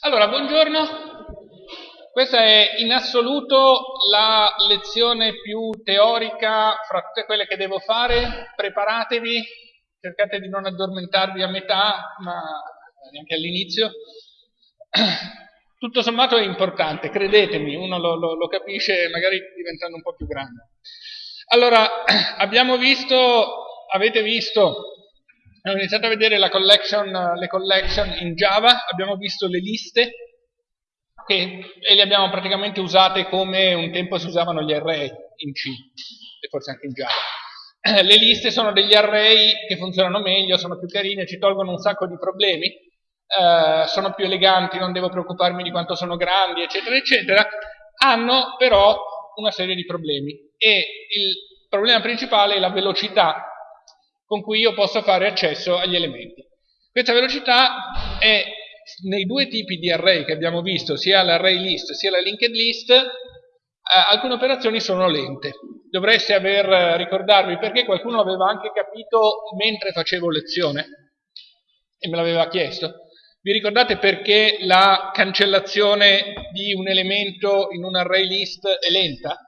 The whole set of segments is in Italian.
Allora, buongiorno. Questa è in assoluto la lezione più teorica fra tutte quelle che devo fare. Preparatevi, cercate di non addormentarvi a metà, ma neanche all'inizio. Tutto sommato è importante, credetemi, uno lo, lo, lo capisce magari diventando un po' più grande. Allora, abbiamo visto, avete visto Abbiamo iniziato a vedere collection, le collection in Java, abbiamo visto le liste che, e le abbiamo praticamente usate come un tempo si usavano gli array in C e forse anche in Java. Le liste sono degli array che funzionano meglio, sono più carine, ci tolgono un sacco di problemi, eh, sono più eleganti, non devo preoccuparmi di quanto sono grandi, eccetera, eccetera, hanno però una serie di problemi e il problema principale è la velocità con cui io posso fare accesso agli elementi. Questa velocità è nei due tipi di array che abbiamo visto, sia l'array list sia la linked list, eh, alcune operazioni sono lente. Dovreste aver eh, ricordarvi perché qualcuno aveva anche capito mentre facevo lezione e me l'aveva chiesto. Vi ricordate perché la cancellazione di un elemento in un array list è lenta?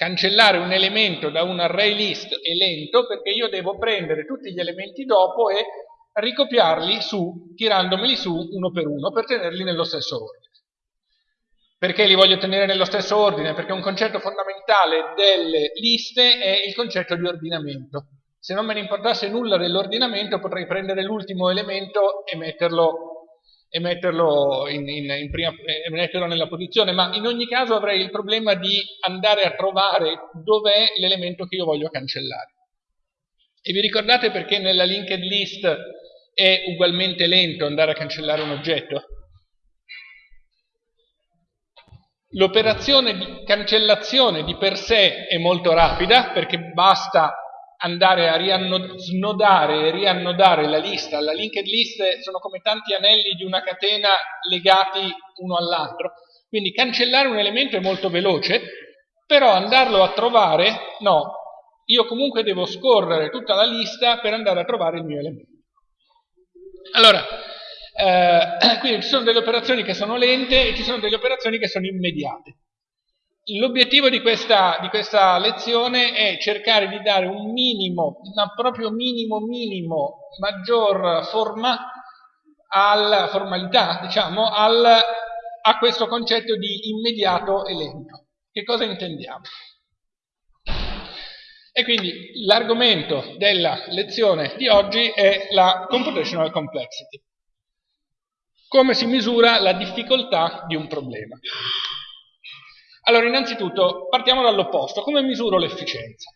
Cancellare un elemento da un array list è lento perché io devo prendere tutti gli elementi dopo e ricopiarli su, tirandomeli su uno per uno per tenerli nello stesso ordine. Perché li voglio tenere nello stesso ordine? Perché un concetto fondamentale delle liste è il concetto di ordinamento. Se non me ne importasse nulla dell'ordinamento potrei prendere l'ultimo elemento e metterlo e metterlo, in, in, in prima, e metterlo nella posizione, ma in ogni caso avrei il problema di andare a trovare dov'è l'elemento che io voglio cancellare. E vi ricordate perché nella linked list è ugualmente lento andare a cancellare un oggetto? L'operazione di cancellazione di per sé è molto rapida perché basta andare a snodare e riannodare la lista. La linked list sono come tanti anelli di una catena legati uno all'altro. Quindi cancellare un elemento è molto veloce, però andarlo a trovare, no. Io comunque devo scorrere tutta la lista per andare a trovare il mio elemento. Allora, eh, quindi ci sono delle operazioni che sono lente e ci sono delle operazioni che sono immediate. L'obiettivo di questa, di questa, lezione è cercare di dare un minimo, una proprio minimo minimo, maggior forma, alla formalità, diciamo, al, a questo concetto di immediato e lento. Che cosa intendiamo? E quindi l'argomento della lezione di oggi è la computational complexity. Come si misura la difficoltà di un problema. Allora, innanzitutto, partiamo dall'opposto. Come misuro l'efficienza?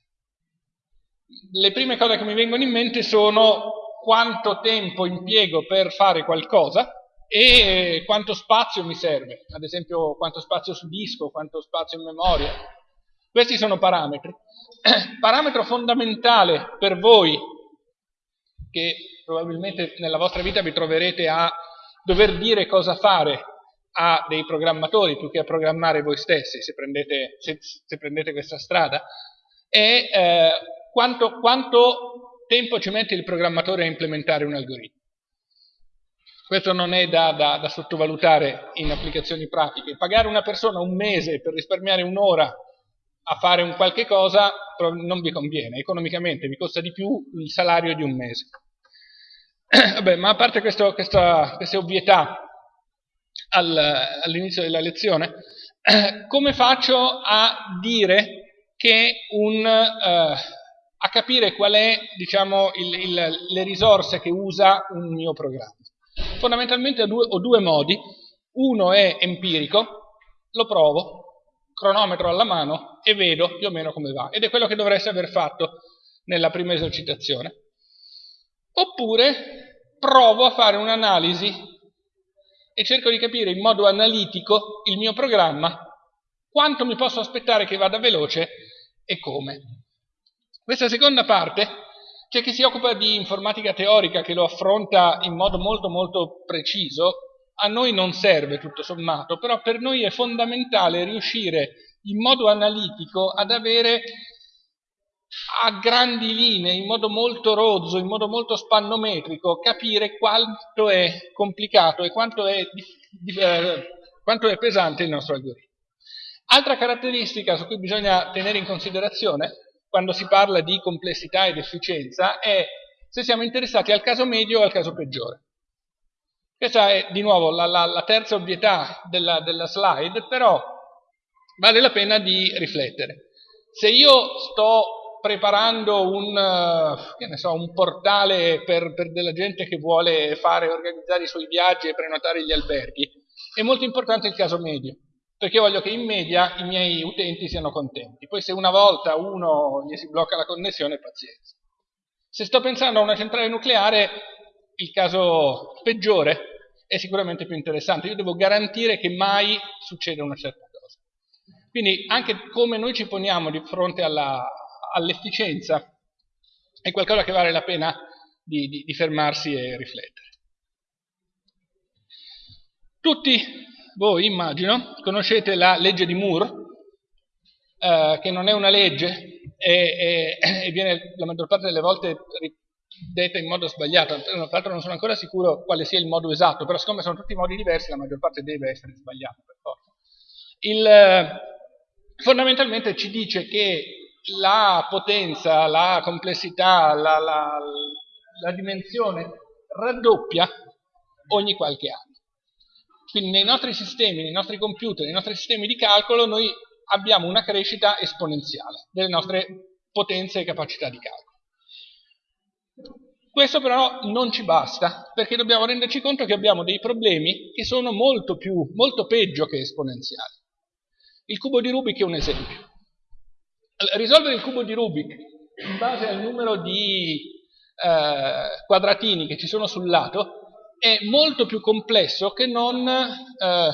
Le prime cose che mi vengono in mente sono quanto tempo impiego per fare qualcosa e quanto spazio mi serve, ad esempio quanto spazio su disco, quanto spazio in memoria. Questi sono parametri. Parametro fondamentale per voi, che probabilmente nella vostra vita vi troverete a dover dire cosa fare a dei programmatori più che a programmare voi stessi, se prendete, se, se prendete questa strada, è eh, quanto, quanto tempo ci mette il programmatore a implementare un algoritmo. Questo non è da, da, da, sottovalutare in applicazioni pratiche. Pagare una persona un mese per risparmiare un'ora a fare un qualche cosa non vi conviene, economicamente vi costa di più il salario di un mese. Vabbè, ma a parte questo, questa, queste ovvietà all'inizio della lezione, come faccio a dire che un, eh, a capire qual è, diciamo, il, il, le risorse che usa un mio programma. Fondamentalmente ho due, ho due modi, uno è empirico, lo provo, cronometro alla mano e vedo più o meno come va, ed è quello che dovreste aver fatto nella prima esercitazione. Oppure provo a fare un'analisi e cerco di capire in modo analitico il mio programma, quanto mi posso aspettare che vada veloce e come. Questa seconda parte c'è chi si occupa di informatica teorica che lo affronta in modo molto molto preciso, a noi non serve tutto sommato, però per noi è fondamentale riuscire in modo analitico ad avere a grandi linee, in modo molto rozzo, in modo molto spannometrico, capire quanto è complicato e quanto è, eh, quanto è pesante il nostro algoritmo. Altra caratteristica su cui bisogna tenere in considerazione quando si parla di complessità ed efficienza è se siamo interessati al caso medio o al caso peggiore. Questa è di nuovo la, la, la terza ovvietà della, della slide, però vale la pena di riflettere. Se io sto preparando un, uh, so, un portale per, per, della gente che vuole fare, organizzare i suoi viaggi e prenotare gli alberghi, è molto importante il caso medio perché voglio che in media i miei utenti siano contenti. Poi se una volta uno gli si blocca la connessione, pazienza. Se sto pensando a una centrale nucleare, il caso peggiore è sicuramente più interessante. Io devo garantire che mai succeda una certa cosa. Quindi anche come noi ci poniamo di fronte all'efficienza all è qualcosa che vale la pena di, di, di fermarsi e riflettere. Tutti voi, immagino, conoscete la legge di Moore, eh, che non è una legge e, e, e, viene la maggior parte delle volte detta in modo sbagliato. Tra l'altro non sono ancora sicuro quale sia il modo esatto, però siccome sono tutti modi diversi, la maggior parte deve essere sbagliata per forza. Il, eh, fondamentalmente ci dice che la potenza, la complessità, la, la, la dimensione raddoppia ogni qualche anno. Quindi nei nostri sistemi, nei nostri computer, nei nostri sistemi di calcolo noi abbiamo una crescita esponenziale delle nostre potenze e capacità di calcolo. Questo però non ci basta, perché dobbiamo renderci conto che abbiamo dei problemi che sono molto, più, molto peggio che esponenziali. Il cubo di Rubik è un esempio. Risolvere il cubo di Rubik in base al numero di eh, quadratini che ci sono sul lato è molto più complesso che non... Eh,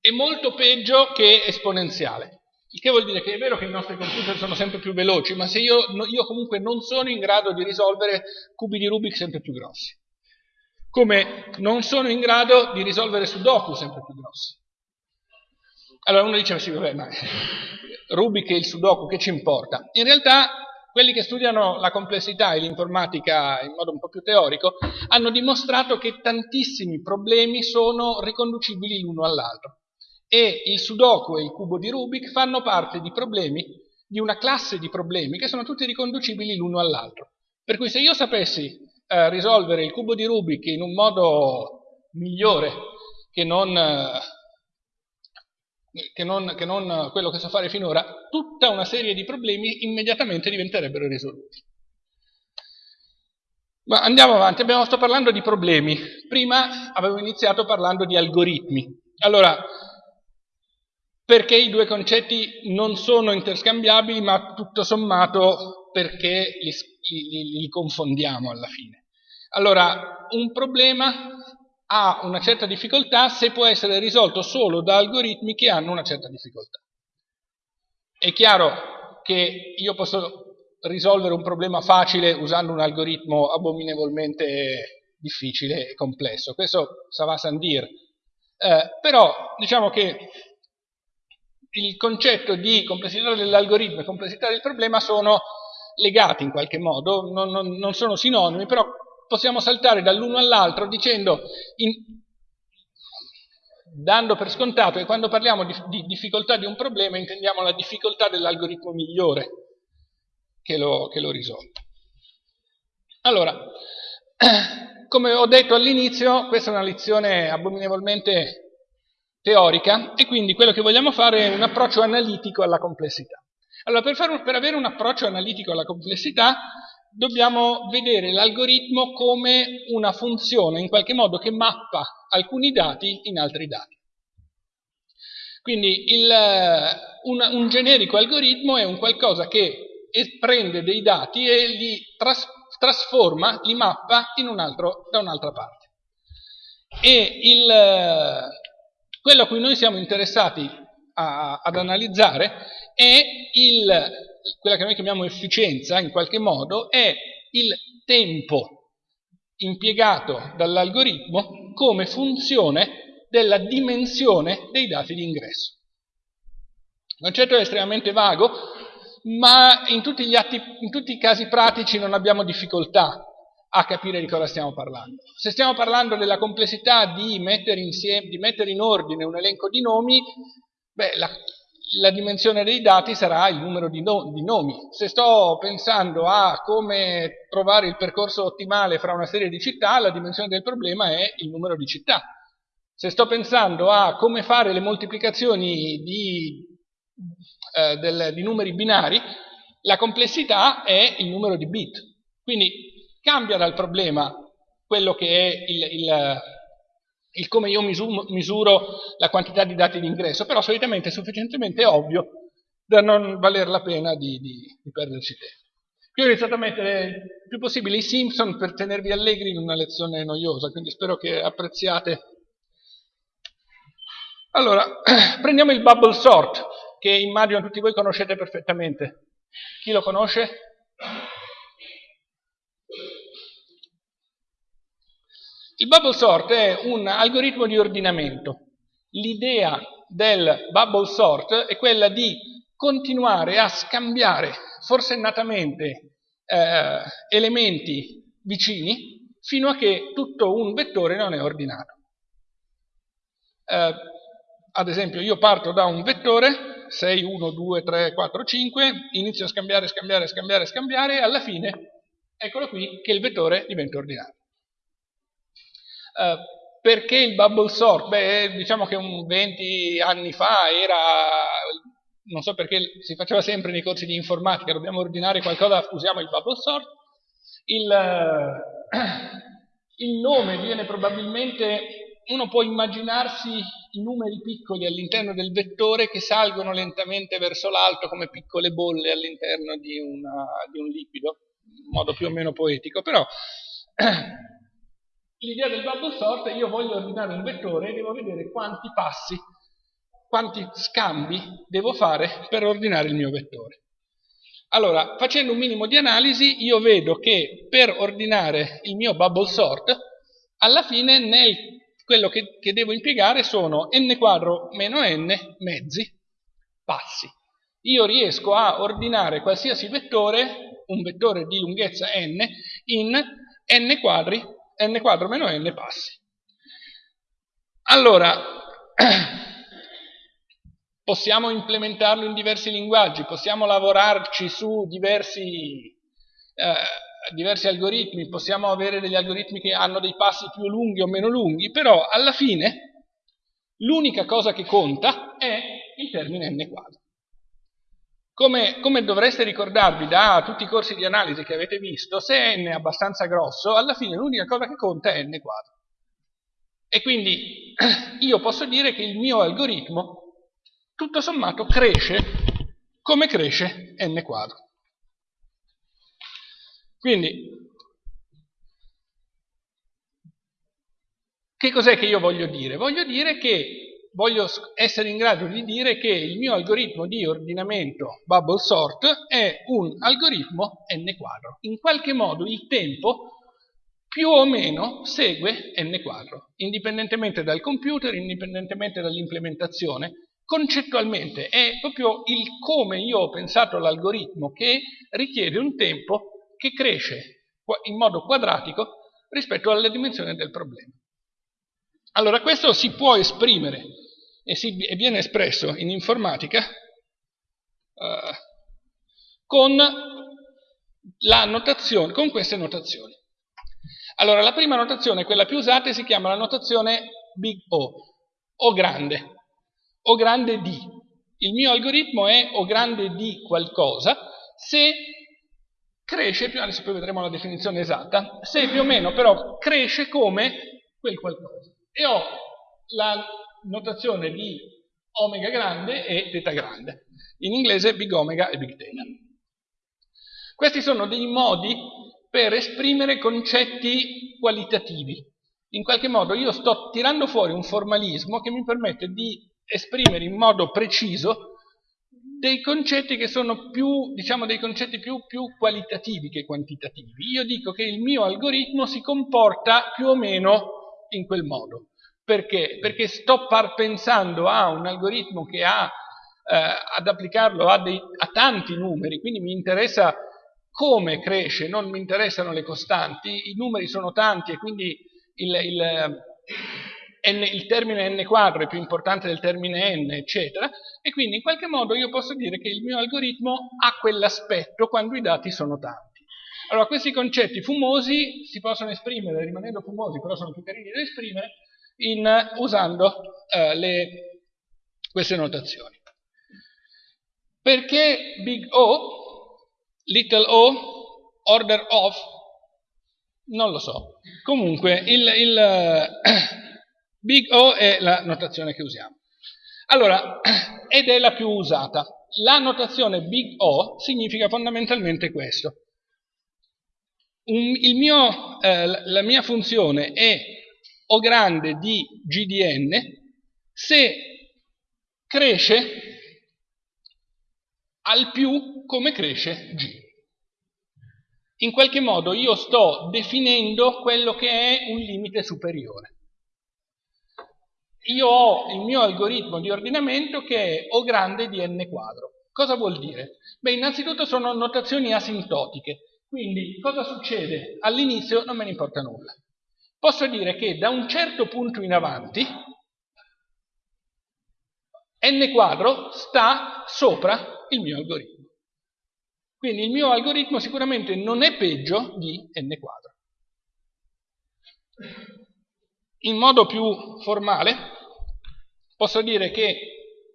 è molto peggio che esponenziale. Il che vuol dire che è vero che i nostri computer sono sempre più veloci, ma se io, io comunque non sono in grado di risolvere cubi di Rubik sempre più grossi. Come non sono in grado di risolvere Sudoku sempre più grossi. Allora uno dice, sì, vabbè, ma Rubik e il Sudoku, che ci importa? In realtà quelli che studiano la complessità e l'informatica in modo un po' più teorico hanno dimostrato che tantissimi problemi sono riconducibili l'uno all'altro e il Sudoku e il cubo di Rubik fanno parte di problemi, di una classe di problemi che sono tutti riconducibili l'uno all'altro. Per cui se io sapessi eh, risolvere il cubo di Rubik in un modo migliore che non... Eh, che non, che non quello che so fare finora, tutta una serie di problemi immediatamente diventerebbero risoluti. Ma andiamo avanti, abbiamo sto parlando di problemi. Prima avevo iniziato parlando di algoritmi. Allora, perché i due concetti non sono interscambiabili, ma tutto sommato perché li, li, li confondiamo alla fine. Allora, un problema ha una certa difficoltà se può essere risolto solo da algoritmi che hanno una certa difficoltà. È chiaro che io posso risolvere un problema facile usando un algoritmo abominevolmente difficile e complesso, questo ça va sans dire. Eh, però diciamo che il concetto di complessità dell'algoritmo e complessità del problema sono legati in qualche modo, non, non, non sono sinonimi, però possiamo saltare dall'uno all'altro dicendo, in, dando per scontato che quando parliamo di, di, difficoltà di un problema intendiamo la difficoltà dell'algoritmo migliore che lo, che lo risolve. Allora, come ho detto all'inizio, questa è una lezione abominevolmente teorica e quindi quello che vogliamo fare è un approccio analitico alla complessità. Allora, per, un, per avere un approccio analitico alla complessità dobbiamo vedere l'algoritmo come una funzione in qualche modo che mappa alcuni dati in altri dati. Quindi il, un, un, generico algoritmo è un qualcosa che prende dei dati e li tras, trasforma, li mappa un altro, da un'altra parte. E il, quello a cui noi siamo interessati a, ad analizzare è il quella che noi chiamiamo efficienza in qualche modo è il tempo impiegato dall'algoritmo come funzione della dimensione dei dati di ingresso. Il concetto è estremamente vago, ma in tutti, atti, in tutti i casi pratici non abbiamo difficoltà a capire di cosa stiamo parlando. Se stiamo parlando della complessità di mettere, insieme, di mettere in ordine un elenco di nomi, beh, la, la dimensione dei dati sarà il numero di, no, di, nomi. Se sto pensando a come trovare il percorso ottimale fra una serie di città, la dimensione del problema è il numero di città. Se sto pensando a come fare le moltiplicazioni di, eh, del, di numeri binari, la complessità è il numero di bit. Quindi cambia dal problema quello che è il, il, il come io misuro, la quantità di dati di ingresso, però solitamente è sufficientemente ovvio da non valer la pena di, di, di perderci tempo. Qui ho iniziato a mettere il più possibile i Simpson per tenervi allegri in una lezione noiosa, quindi spero che apprezziate. Allora, prendiamo il bubble sort, che immagino tutti voi conoscete perfettamente. Chi lo conosce? Il bubble sort è un algoritmo di ordinamento. L'idea del bubble sort è quella di continuare a scambiare forsennatamente eh, elementi vicini fino a che tutto un vettore non è ordinato. Eh, ad esempio io parto da un vettore 6, 1, 2, 3, 4, 5, inizio a scambiare, scambiare, scambiare, scambiare e alla fine eccolo qui che il vettore diventa ordinato. Uh, perché il bubble sort? Beh, diciamo che un 20 anni fa era, non so perché si faceva sempre nei corsi di informatica, dobbiamo ordinare qualcosa, usiamo il bubble sort. Il, uh, il nome viene probabilmente, uno può immaginarsi i numeri piccoli all'interno del vettore che salgono lentamente verso l'alto come piccole bolle all'interno di, di un liquido in modo più o meno poetico, però l'idea del bubble sort è io voglio ordinare un vettore e devo vedere quanti passi, quanti scambi devo fare per ordinare il mio vettore. Allora, facendo un minimo di analisi, io vedo che per ordinare il mio bubble sort, alla fine nel, quello che, che devo impiegare sono n quadro meno n mezzi passi. Io riesco a ordinare qualsiasi vettore un vettore di lunghezza n in n quadri, n quadro meno n passi. Allora, possiamo implementarlo in diversi linguaggi, possiamo lavorarci su diversi, eh, diversi algoritmi, possiamo avere degli algoritmi che hanno dei passi più lunghi o meno lunghi, però alla fine l'unica cosa che conta è il termine n quadro. Come, come, dovreste ricordarvi da tutti i corsi di analisi che avete visto, se n è abbastanza grosso, alla fine l'unica cosa che conta è n quadro. E quindi io posso dire che il mio algoritmo, tutto sommato, cresce come cresce n quadro. Quindi, che cos'è che io voglio dire? Voglio dire che voglio essere in grado di dire che il mio algoritmo di ordinamento bubble sort è un algoritmo n quadro. In qualche modo il tempo più o meno segue n quadro, indipendentemente dal computer, indipendentemente dall'implementazione. Concettualmente è proprio il come io ho pensato l'algoritmo che richiede un tempo che cresce in modo quadratico rispetto alla dimensione del problema. Allora questo si può esprimere e, si, e viene espresso in informatica uh, con, con queste notazioni. Allora, la prima notazione, quella più usata, si chiama la notazione big O, O grande, O grande di. Il mio algoritmo è O grande di qualcosa se cresce, più adesso poi vedremo la definizione esatta, se più o meno però cresce come quel qualcosa. E ho la notazione di omega grande e teta grande. In inglese big omega e big theta. Questi sono dei modi per esprimere concetti qualitativi. In qualche modo io sto tirando fuori un formalismo che mi permette di esprimere in modo preciso dei concetti che sono più, diciamo, dei concetti più, più qualitativi che quantitativi. Io dico che il mio algoritmo si comporta più o meno in quel modo. Perché? Perché sto pensando a un algoritmo che ha eh, ad applicarlo a, dei, a tanti numeri, quindi mi interessa come cresce, non mi interessano le costanti, i numeri sono tanti e quindi il, il, n, il, termine n quadro è più importante del termine n, eccetera, e quindi in qualche modo io posso dire che il mio algoritmo ha quell'aspetto quando i dati sono tanti. Allora, questi concetti fumosi si possono esprimere, rimanendo fumosi, però sono più carini da esprimere, in, usando uh, le, queste notazioni. Perché big O, little o, order of, non lo so. Comunque il, il big O è la notazione che usiamo. Allora, ed è la più usata. La notazione big O significa fondamentalmente questo. Un, mio, eh, la mia funzione è O grande di GDN se cresce al più come cresce G. In qualche modo io sto definendo quello che è un limite superiore. Io ho il mio algoritmo di ordinamento che è O grande di n quadro. Cosa vuol dire? Beh, innanzitutto sono notazioni asintotiche, quindi cosa succede? All'inizio non me ne importa nulla. Posso dire che da un certo punto in avanti n quadro sta sopra il mio algoritmo. Quindi il mio algoritmo sicuramente non è peggio di n quadro. In modo più formale posso dire che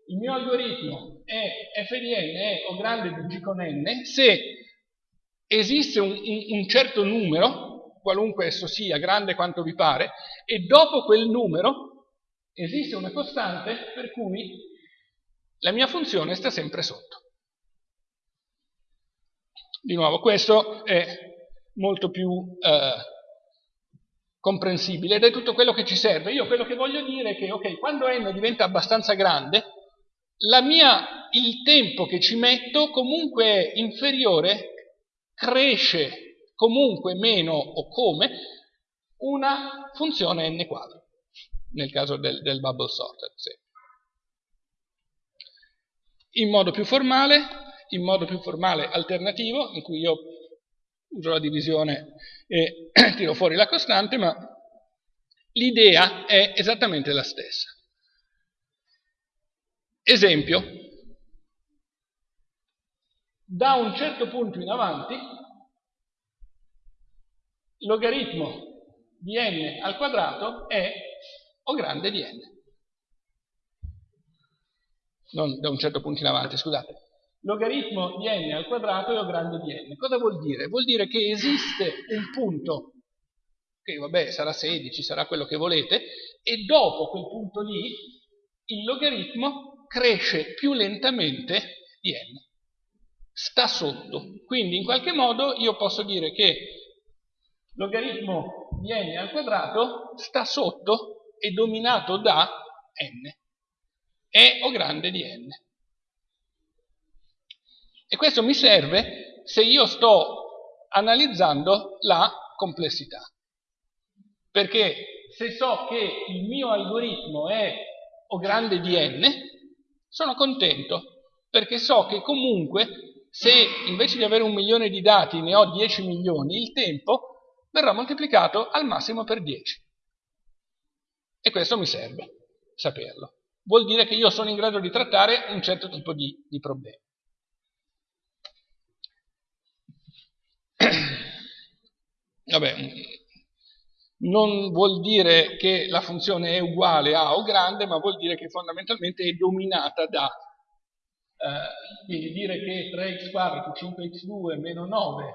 il mio algoritmo è f di n è o grande di g con n se esiste un, un, un certo numero, qualunque esso sia, grande quanto vi pare, e dopo quel numero esiste una costante per cui la mia funzione sta sempre sotto. Di nuovo, questo è molto più eh, comprensibile ed è tutto quello che ci serve. Io quello che voglio dire è che, ok, quando n diventa abbastanza grande, mia, il tempo che ci metto comunque è inferiore, cresce comunque meno o come una funzione n quadro, nel caso del, del bubble sorter. Sì in modo più formale, in modo più formale alternativo, in cui io uso la divisione e tiro fuori la costante, ma l'idea è esattamente la stessa. Esempio, da un certo punto in avanti, logaritmo di n al quadrato è O grande di n non da un certo punto in avanti, scusate. Logaritmo di n al quadrato è O grande di n. Cosa vuol dire? Vuol dire che esiste un punto, che vabbè sarà 16, sarà quello che volete, e dopo quel punto lì il logaritmo cresce più lentamente di n. Sta sotto. Quindi in qualche modo io posso dire che logaritmo di n al quadrato sta sotto e dominato da n è O grande di n. E questo mi serve se io sto analizzando la complessità. Perché se so che il mio algoritmo è O grande di n, sono contento, perché so che comunque se invece di avere un milione di dati ne ho 10 milioni, il tempo verrà moltiplicato al massimo per 10. E questo mi serve, saperlo vuol dire che io sono in grado di trattare un certo tipo di, di problemi. Vabbè, non vuol dire che la funzione è uguale a o grande, ma vuol dire che fondamentalmente è dominata da. Eh, quindi dire che 3x quadro più 5x2 meno 9 eh,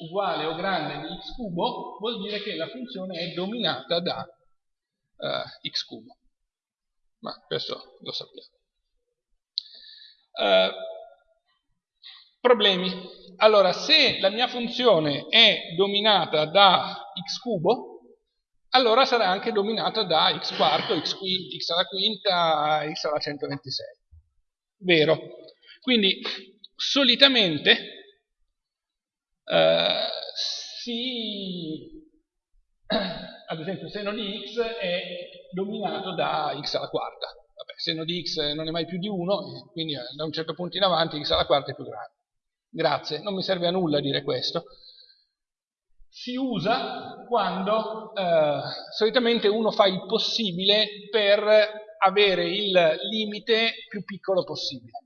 uguale o grande di x cubo vuol dire che la funzione è dominata da eh, x cubo ma questo lo sappiamo. Uh, problemi. Allora, se la mia funzione è dominata da x cubo, allora sarà anche dominata da x quarto, x, quinta, x alla quinta, x alla 126. vero. Quindi solitamente eh, si, ad esempio il seno di x è dominato da x alla quarta. Vabbè, seno di x non è mai più di 1, quindi eh, da un certo punto in avanti x alla quarta è più grande. Grazie, non mi serve a nulla dire questo. Si usa quando eh, solitamente uno fa il possibile per avere il limite più piccolo possibile.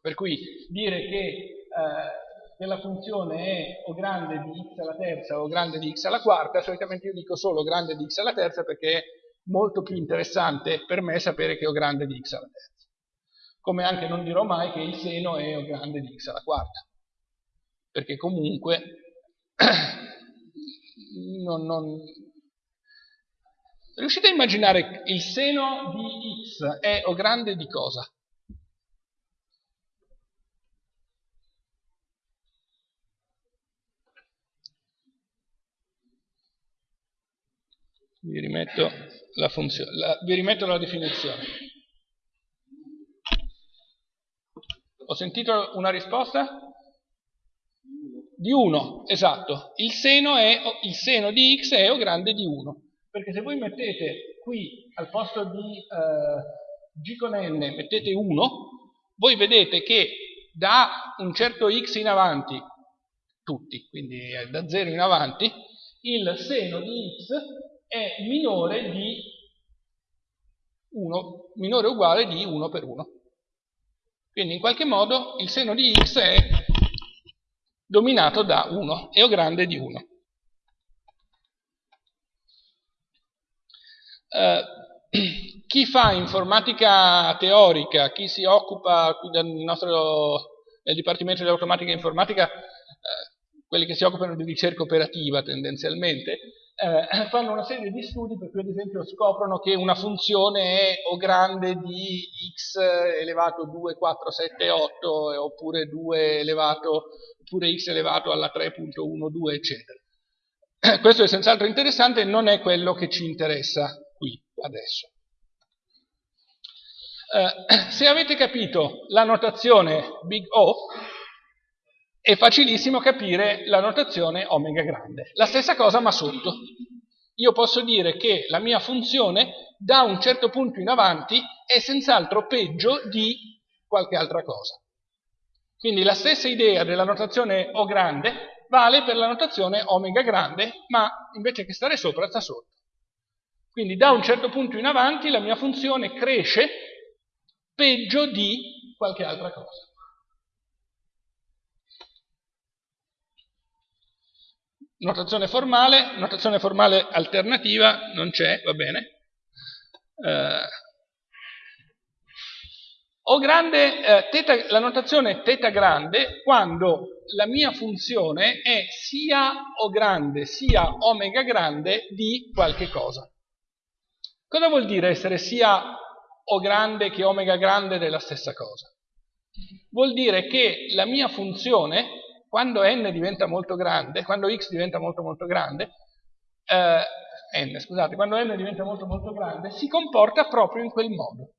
Per cui dire che, eh, che la funzione è o grande di x alla terza o grande di x alla quarta, solitamente io dico solo grande di x alla terza perché è molto più interessante per me sapere che ho grande di x alla terza come anche non dirò mai che il seno è grande di x alla quarta, perché comunque non, non... riuscite a immaginare il seno di x è o grande di cosa? Vi rimetto la, funzione, la, vi rimetto la definizione. Ho sentito una risposta? Di 1, esatto. Il seno, è, il seno, di x è o grande di 1. Perché se voi mettete qui al posto di eh, g con n, mettete 1, voi vedete che da un certo x in avanti, tutti, quindi da 0 in avanti, il seno di x è minore di 1, minore o uguale di 1 per 1. Quindi in qualche modo il seno di x è dominato da 1, è o grande di 1. Eh, chi fa informatica teorica, chi si occupa del nostro, nel Dipartimento di Automatica e Informatica, eh, quelli che si occupano di ricerca operativa tendenzialmente, eh, fanno una serie di studi per cui ad esempio scoprono che una funzione è o grande di x elevato 2, 4, 7, 8 oppure 2 elevato, oppure x elevato alla 3.12 eccetera. Questo è senz'altro interessante non è quello che ci interessa qui adesso. Eh, se avete capito la notazione big O, è facilissimo capire la notazione omega grande. La stessa cosa ma sotto. Io posso dire che la mia funzione da un certo punto in avanti è senz'altro peggio di qualche altra cosa. Quindi la stessa idea della notazione O grande vale per la notazione omega grande, ma invece che stare sopra sta sotto. Quindi da un certo punto in avanti la mia funzione cresce peggio di qualche altra cosa. Notazione formale, notazione formale alternativa, non c'è, va bene. Eh, o grande, eh, teta, la notazione teta grande quando la mia funzione è sia O grande sia omega grande di qualche cosa. Cosa vuol dire essere sia O grande che omega grande della stessa cosa? Vuol dire che la mia funzione quando n diventa molto grande, quando x diventa molto molto grande, eh, n, scusate, quando n diventa molto molto grande, si comporta proprio in quel modo.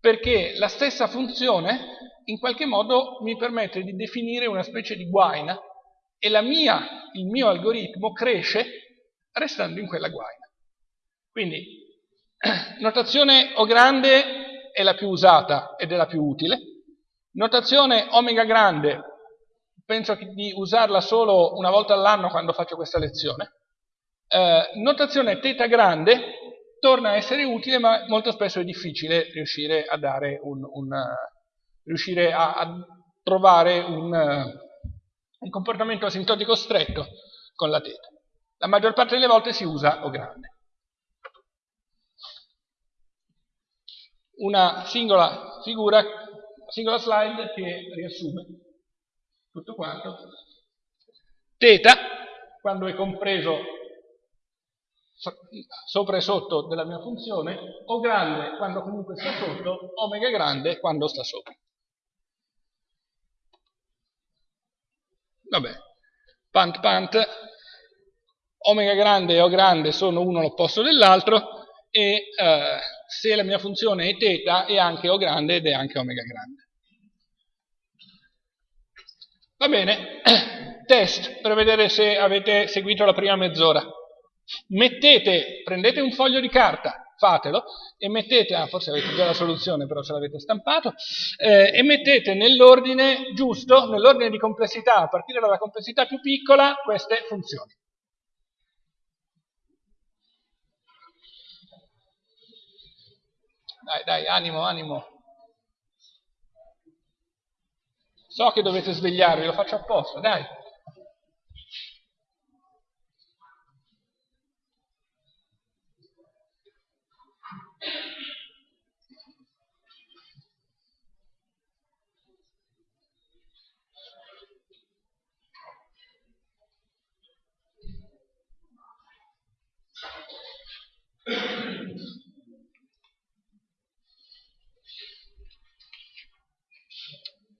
Perché la stessa funzione in qualche modo mi permette di definire una specie di guaina e mia, il mio algoritmo cresce restando in quella guaina. Quindi, notazione O grande è la più usata ed è la più utile, notazione omega grande penso di usarla solo una volta all'anno quando faccio questa lezione. Eh, notazione teta grande torna a essere utile, ma molto spesso è difficile riuscire a, dare un, un, riuscire a, a trovare un, un, comportamento asintotico stretto con la teta. La maggior parte delle volte si usa O grande. Una singola figura, singola slide che riassume tutto quanto. Teta, quando è compreso sopra e sotto della mia funzione, O grande quando comunque sta sotto, omega grande quando sta sopra. Vabbè, pant pant, omega grande e O grande sono uno l'opposto dell'altro e eh, se la mia funzione è θ è anche O grande ed è anche omega grande. Va bene, test per vedere se avete seguito la prima mezz'ora. Mettete, prendete un foglio di carta, fatelo, e mettete, ah, forse avete già la soluzione, però ce l'avete stampato, eh, e mettete nell'ordine giusto, nell'ordine di complessità, a partire dalla complessità più piccola, queste funzioni. Dai, dai, animo, animo. So che dovete svegliarvi, lo faccio apposta, dai.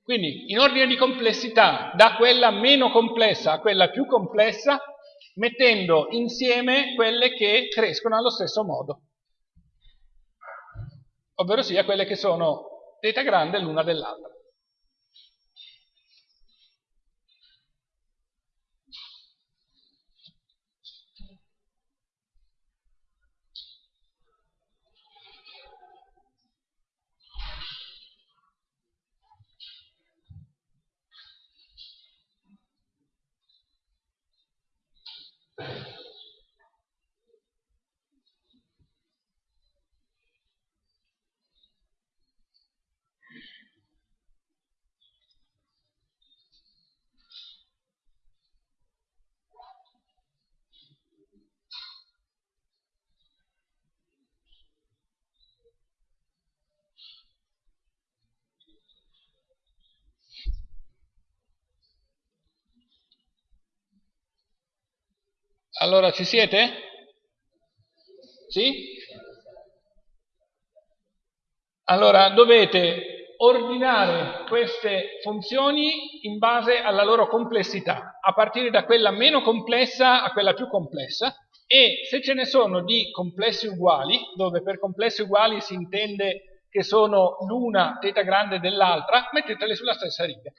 Quindi in ordine di complessità, da quella meno complessa a quella più complessa, mettendo insieme quelle che crescono allo stesso modo, ovvero sia quelle che sono θ grande l'una dell'altra. Allora, ci siete? Sì? Allora, dovete ordinare queste funzioni in base alla loro complessità, a partire da quella meno complessa a quella più complessa, e se ce ne sono di complessi uguali, dove per complessi uguali si intende che sono l'una θ grande dell'altra, mettetele sulla stessa riga.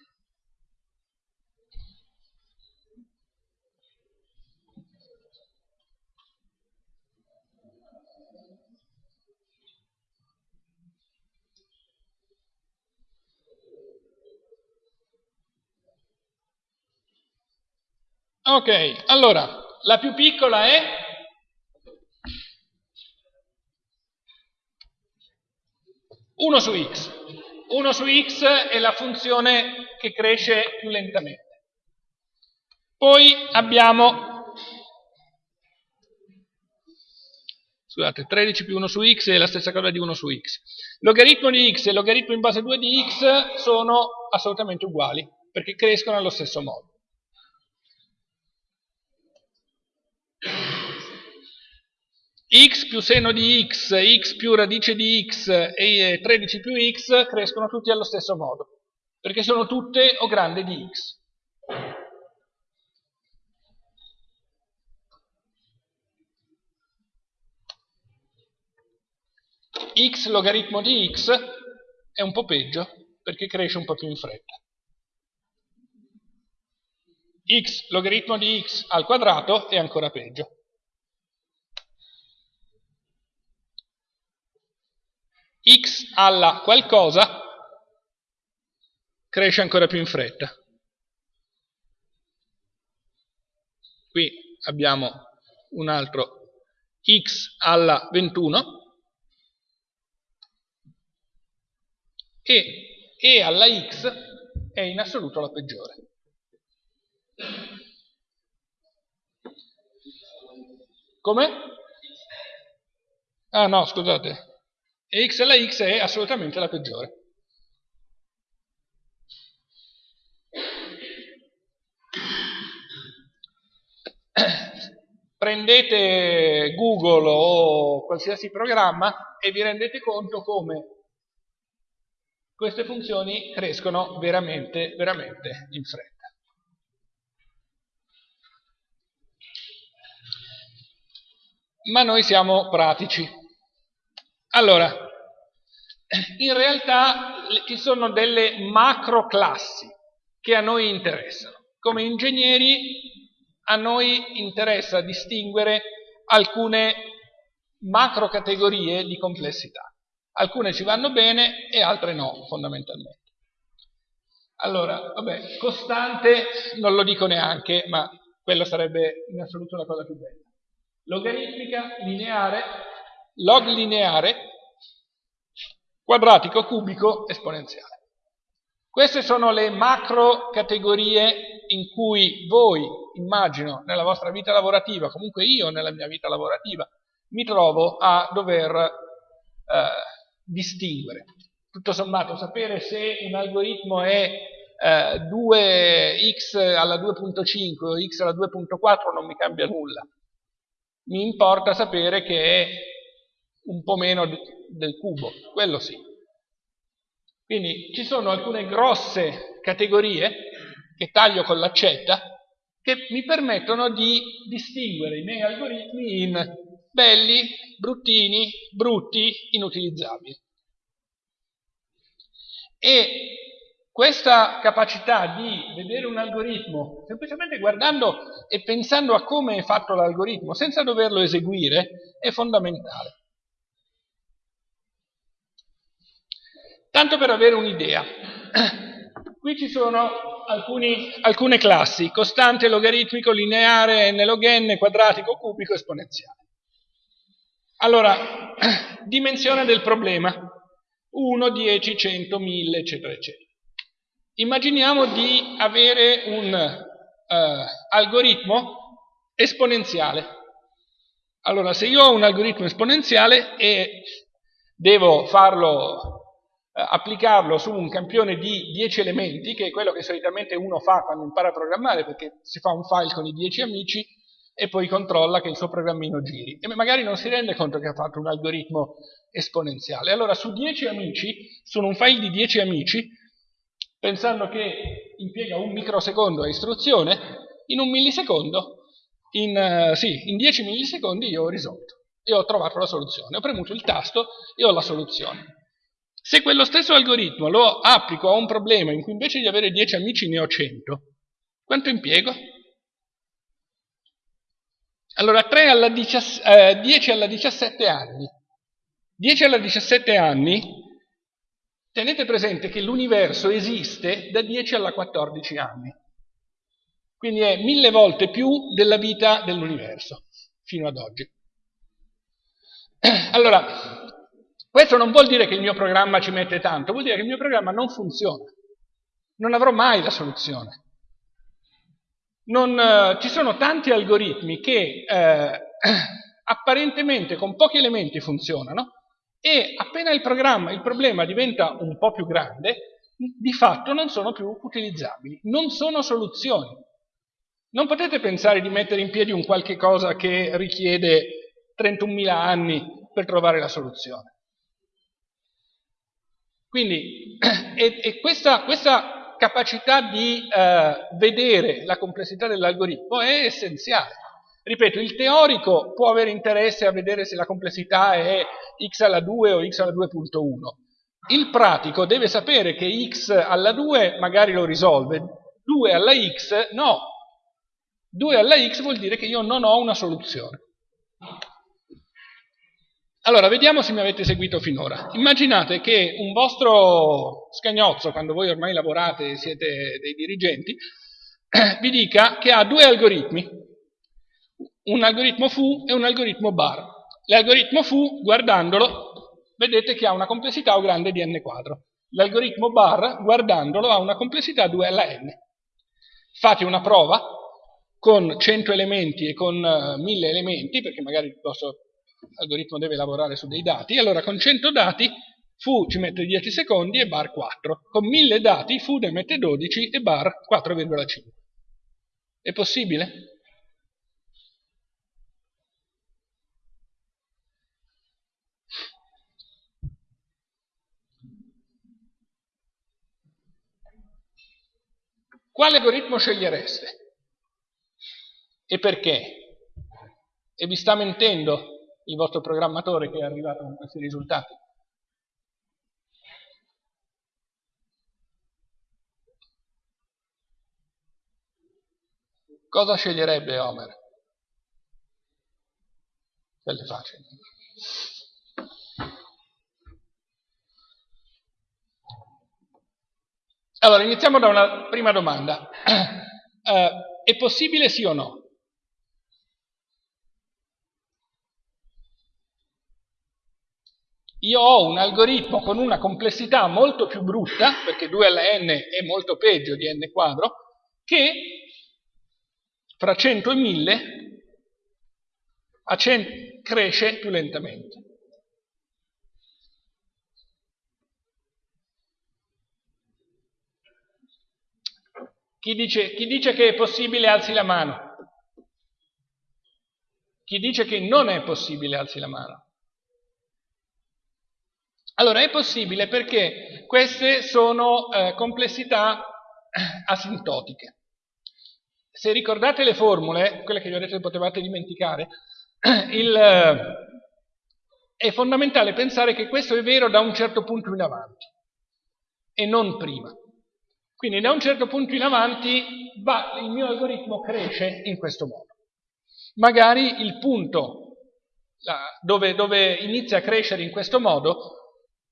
Ok, allora, la più piccola è? Uno su x. 1 su x è la funzione che cresce più lentamente. Poi abbiamo, scusate, 13 più 1 su x è la stessa cosa di 1 su x. Logaritmo di x e logaritmo in base 2 di x sono assolutamente uguali, perché crescono allo stesso modo. X più seno di x, x più radice di x e 13 più x crescono tutti allo stesso modo, perché sono tutte o grande di x. x logaritmo di x è un po' peggio, perché cresce un po' più in fretta. x logaritmo di x al quadrato è ancora peggio. X alla qualcosa cresce ancora più in fretta. Qui abbiamo un altro x alla 21 e e alla x è in assoluto la peggiore. Come? Ah no, scusate e x alla x è assolutamente la peggiore. Prendete Google o qualsiasi programma e vi rendete conto come queste funzioni crescono veramente, veramente in fretta. Ma noi siamo pratici Allora, in realtà ci sono delle macro classi che a noi interessano. Come ingegneri a noi interessa distinguere alcune macro categorie di complessità. Alcune ci vanno bene e altre no, fondamentalmente. Allora, vabbè, costante non lo dico neanche, ma quello sarebbe in assoluto la cosa più bella. Logaritmica, lineare, log lineare, quadratico, cubico, esponenziale. Queste sono le macro categorie in cui voi, immagino, nella vostra vita lavorativa, comunque io nella mia vita lavorativa, mi trovo a dover eh, distinguere. Tutto sommato, sapere se un algoritmo è eh, 2x alla 2.5 o x alla 2.4 non mi cambia nulla. Mi importa sapere che è un po' meno del cubo, quello sì. Quindi ci sono alcune grosse categorie che taglio con l'accetta che mi permettono di distinguere i miei algoritmi in belli, bruttini, brutti, inutilizzabili. E questa capacità di vedere un algoritmo semplicemente guardando e pensando a come è fatto l'algoritmo senza doverlo eseguire è fondamentale. Tanto per avere un'idea, qui ci sono alcuni, alcune classi, costante, logaritmico, lineare, n log n, quadratico, cubico, esponenziale. Allora, dimensione del problema, 1, 10, 100, 1000, eccetera, eccetera. Immaginiamo di avere un uh, algoritmo esponenziale. Allora, se io ho un algoritmo esponenziale e devo farlo applicarlo su un campione di 10 elementi, che è quello che solitamente uno fa quando impara a programmare, perché si fa un file con i 10 amici e poi controlla che il suo programmino giri. E magari non si rende conto che ha fatto un algoritmo esponenziale. Allora su 10 amici, su un file di 10 amici, pensando che impiega un microsecondo a istruzione, in un millisecondo, in, uh, sì, in 10 millisecondi io ho risolto e ho trovato la soluzione. Ho premuto il tasto e ho la soluzione. Se quello stesso algoritmo lo applico a un problema in cui invece di avere 10 amici ne ho 100, quanto impiego? Allora 3 alla 10, eh, 10 alla 17 anni. 10 alla 17 anni, tenete presente che l'universo esiste da 10 alla 14 anni. Quindi è mille volte più della vita dell'universo, fino ad oggi. Allora, questo non vuol dire che il mio programma ci mette tanto, vuol dire che il mio programma non funziona. Non avrò mai la soluzione. Non, eh, ci sono tanti algoritmi che eh, apparentemente con pochi elementi funzionano e appena il, il problema diventa un po' più grande, di fatto non sono più utilizzabili, non sono soluzioni. Non potete pensare di mettere in piedi un qualche cosa che richiede 31.000 anni per trovare la soluzione. Quindi e, e questa, questa, capacità di eh, vedere la complessità dell'algoritmo è essenziale. Ripeto, il teorico può avere interesse a vedere se la complessità è x alla 2 o x alla 2.1. Il pratico deve sapere che x alla 2 magari lo risolve, 2 alla x no. 2 alla x vuol dire che io non ho una soluzione. Allora, vediamo se mi avete seguito finora. Immaginate che un vostro scagnozzo, quando voi ormai lavorate e siete dei dirigenti, vi dica che ha due algoritmi, un algoritmo foo e un algoritmo bar. L'algoritmo foo, guardandolo, vedete che ha una complessità O grande di n quadro. L'algoritmo bar, guardandolo, ha una complessità 2 alla n. Fate una prova con 100 elementi e con 1000 elementi, perché magari posso l'algoritmo deve lavorare su dei dati, allora con 100 dati foo ci mette 10 secondi e bar 4. Con 1000 dati foo ne mette 12 e bar 4,5. È possibile? Quale algoritmo scegliereste? E perché? E vi sta mentendo? Il vostro programmatore che è arrivato con questi risultati. Cosa sceglierebbe Homer? Quelle facili. Allora, iniziamo da una prima domanda. Uh, è possibile sì o no? Io ho un algoritmo con una complessità molto più brutta, perché 2 alla n è molto peggio di n quadro, che fra 100 e 1000 cresce più lentamente. Chi dice, chi dice che è possibile alzi la mano. Chi dice che non è possibile alzi la mano. Allora è possibile perché queste sono eh, complessità asintotiche. Se ricordate le formule, quelle che vi ho detto che potevate dimenticare, il, eh, è fondamentale pensare che questo è vero da un certo punto in avanti e non prima. Quindi da un certo punto in avanti va, il mio algoritmo cresce in questo modo. Magari il punto la, dove, dove inizia a crescere in questo modo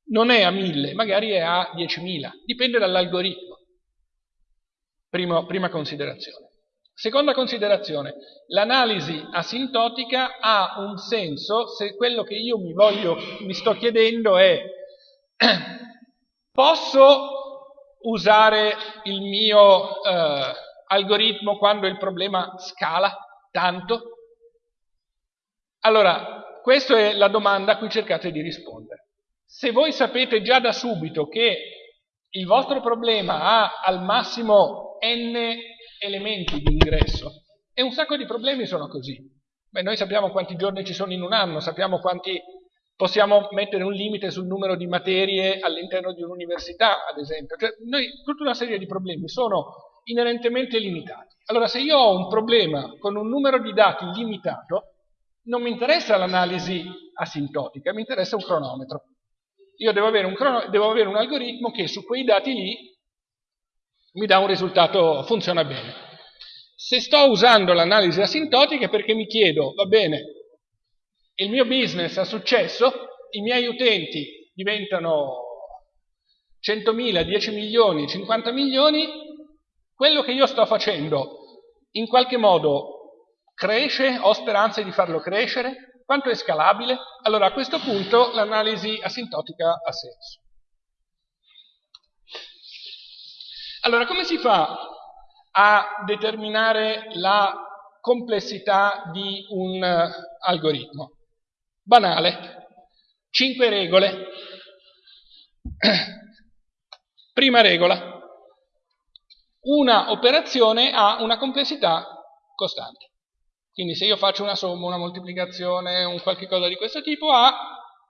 non è a 1000, magari è a 10.000, dipende dall'algoritmo. Prima considerazione. Seconda considerazione, l'analisi asintotica ha un senso se quello che io mi, voglio, mi sto chiedendo è posso usare il mio eh, algoritmo quando il problema scala tanto? Allora, questa è la domanda a cui cercate di rispondere. Se voi sapete già da subito che il vostro problema ha al massimo n elementi di ingresso. E un sacco di problemi sono così. Beh, noi sappiamo quanti giorni ci sono in un anno, sappiamo quanti possiamo mettere un limite sul numero di materie all'interno di un'università, ad esempio. Cioè, noi, tutta una serie di problemi sono inerentemente limitati. Allora, se io ho un problema con un numero di dati limitato, non mi interessa l'analisi asintotica, mi interessa un cronometro. Io devo avere un, devo avere un algoritmo che su quei dati lì mi dà un risultato, funziona bene. Se sto usando l'analisi asintotica è perché mi chiedo, va bene, il mio business ha successo, i miei utenti diventano 100.000, 10 milioni, 50 milioni, quello che io sto facendo in qualche modo cresce, ho speranze di farlo crescere, quanto è scalabile? Allora a questo punto l'analisi asintotica ha senso. Allora, come si fa a determinare la complessità di un uh, algoritmo? Banale. Cinque regole. Prima regola. Una operazione ha una complessità costante. Quindi se io faccio una somma, una moltiplicazione, un qualche cosa di questo tipo, ha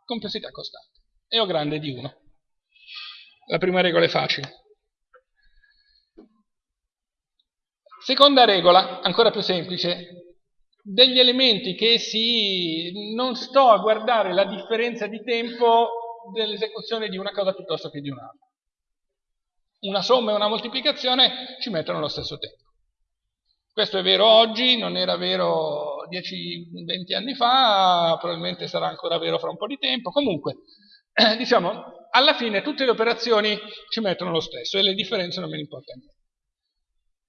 complessità costante. E ho grande di 1. La prima regola è facile. Seconda regola, ancora più semplice, degli elementi che si... non sto a guardare la differenza di tempo dell'esecuzione di una cosa piuttosto che di un'altra. Una somma e una moltiplicazione ci mettono lo stesso tempo. Questo è vero oggi, non era vero 10-20 anni fa, probabilmente sarà ancora vero fra un po' di tempo. Comunque, eh, diciamo, alla fine tutte le operazioni ci mettono lo stesso e le differenze non me ne importa niente.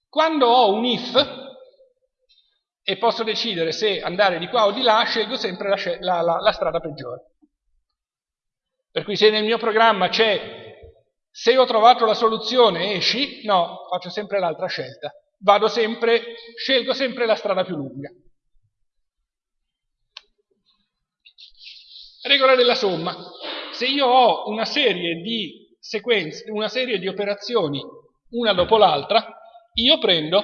Quando ho un if e posso decidere se andare di qua o di là, scelgo sempre la, la, la, la strada peggiore. Per cui se nel mio programma c'è se ho trovato la soluzione esci, no, faccio sempre l'altra scelta. Vado sempre, scelgo sempre la strada più lunga. Regola della somma. Se io ho una serie di sequenze, una serie di operazioni una dopo l'altra, io prendo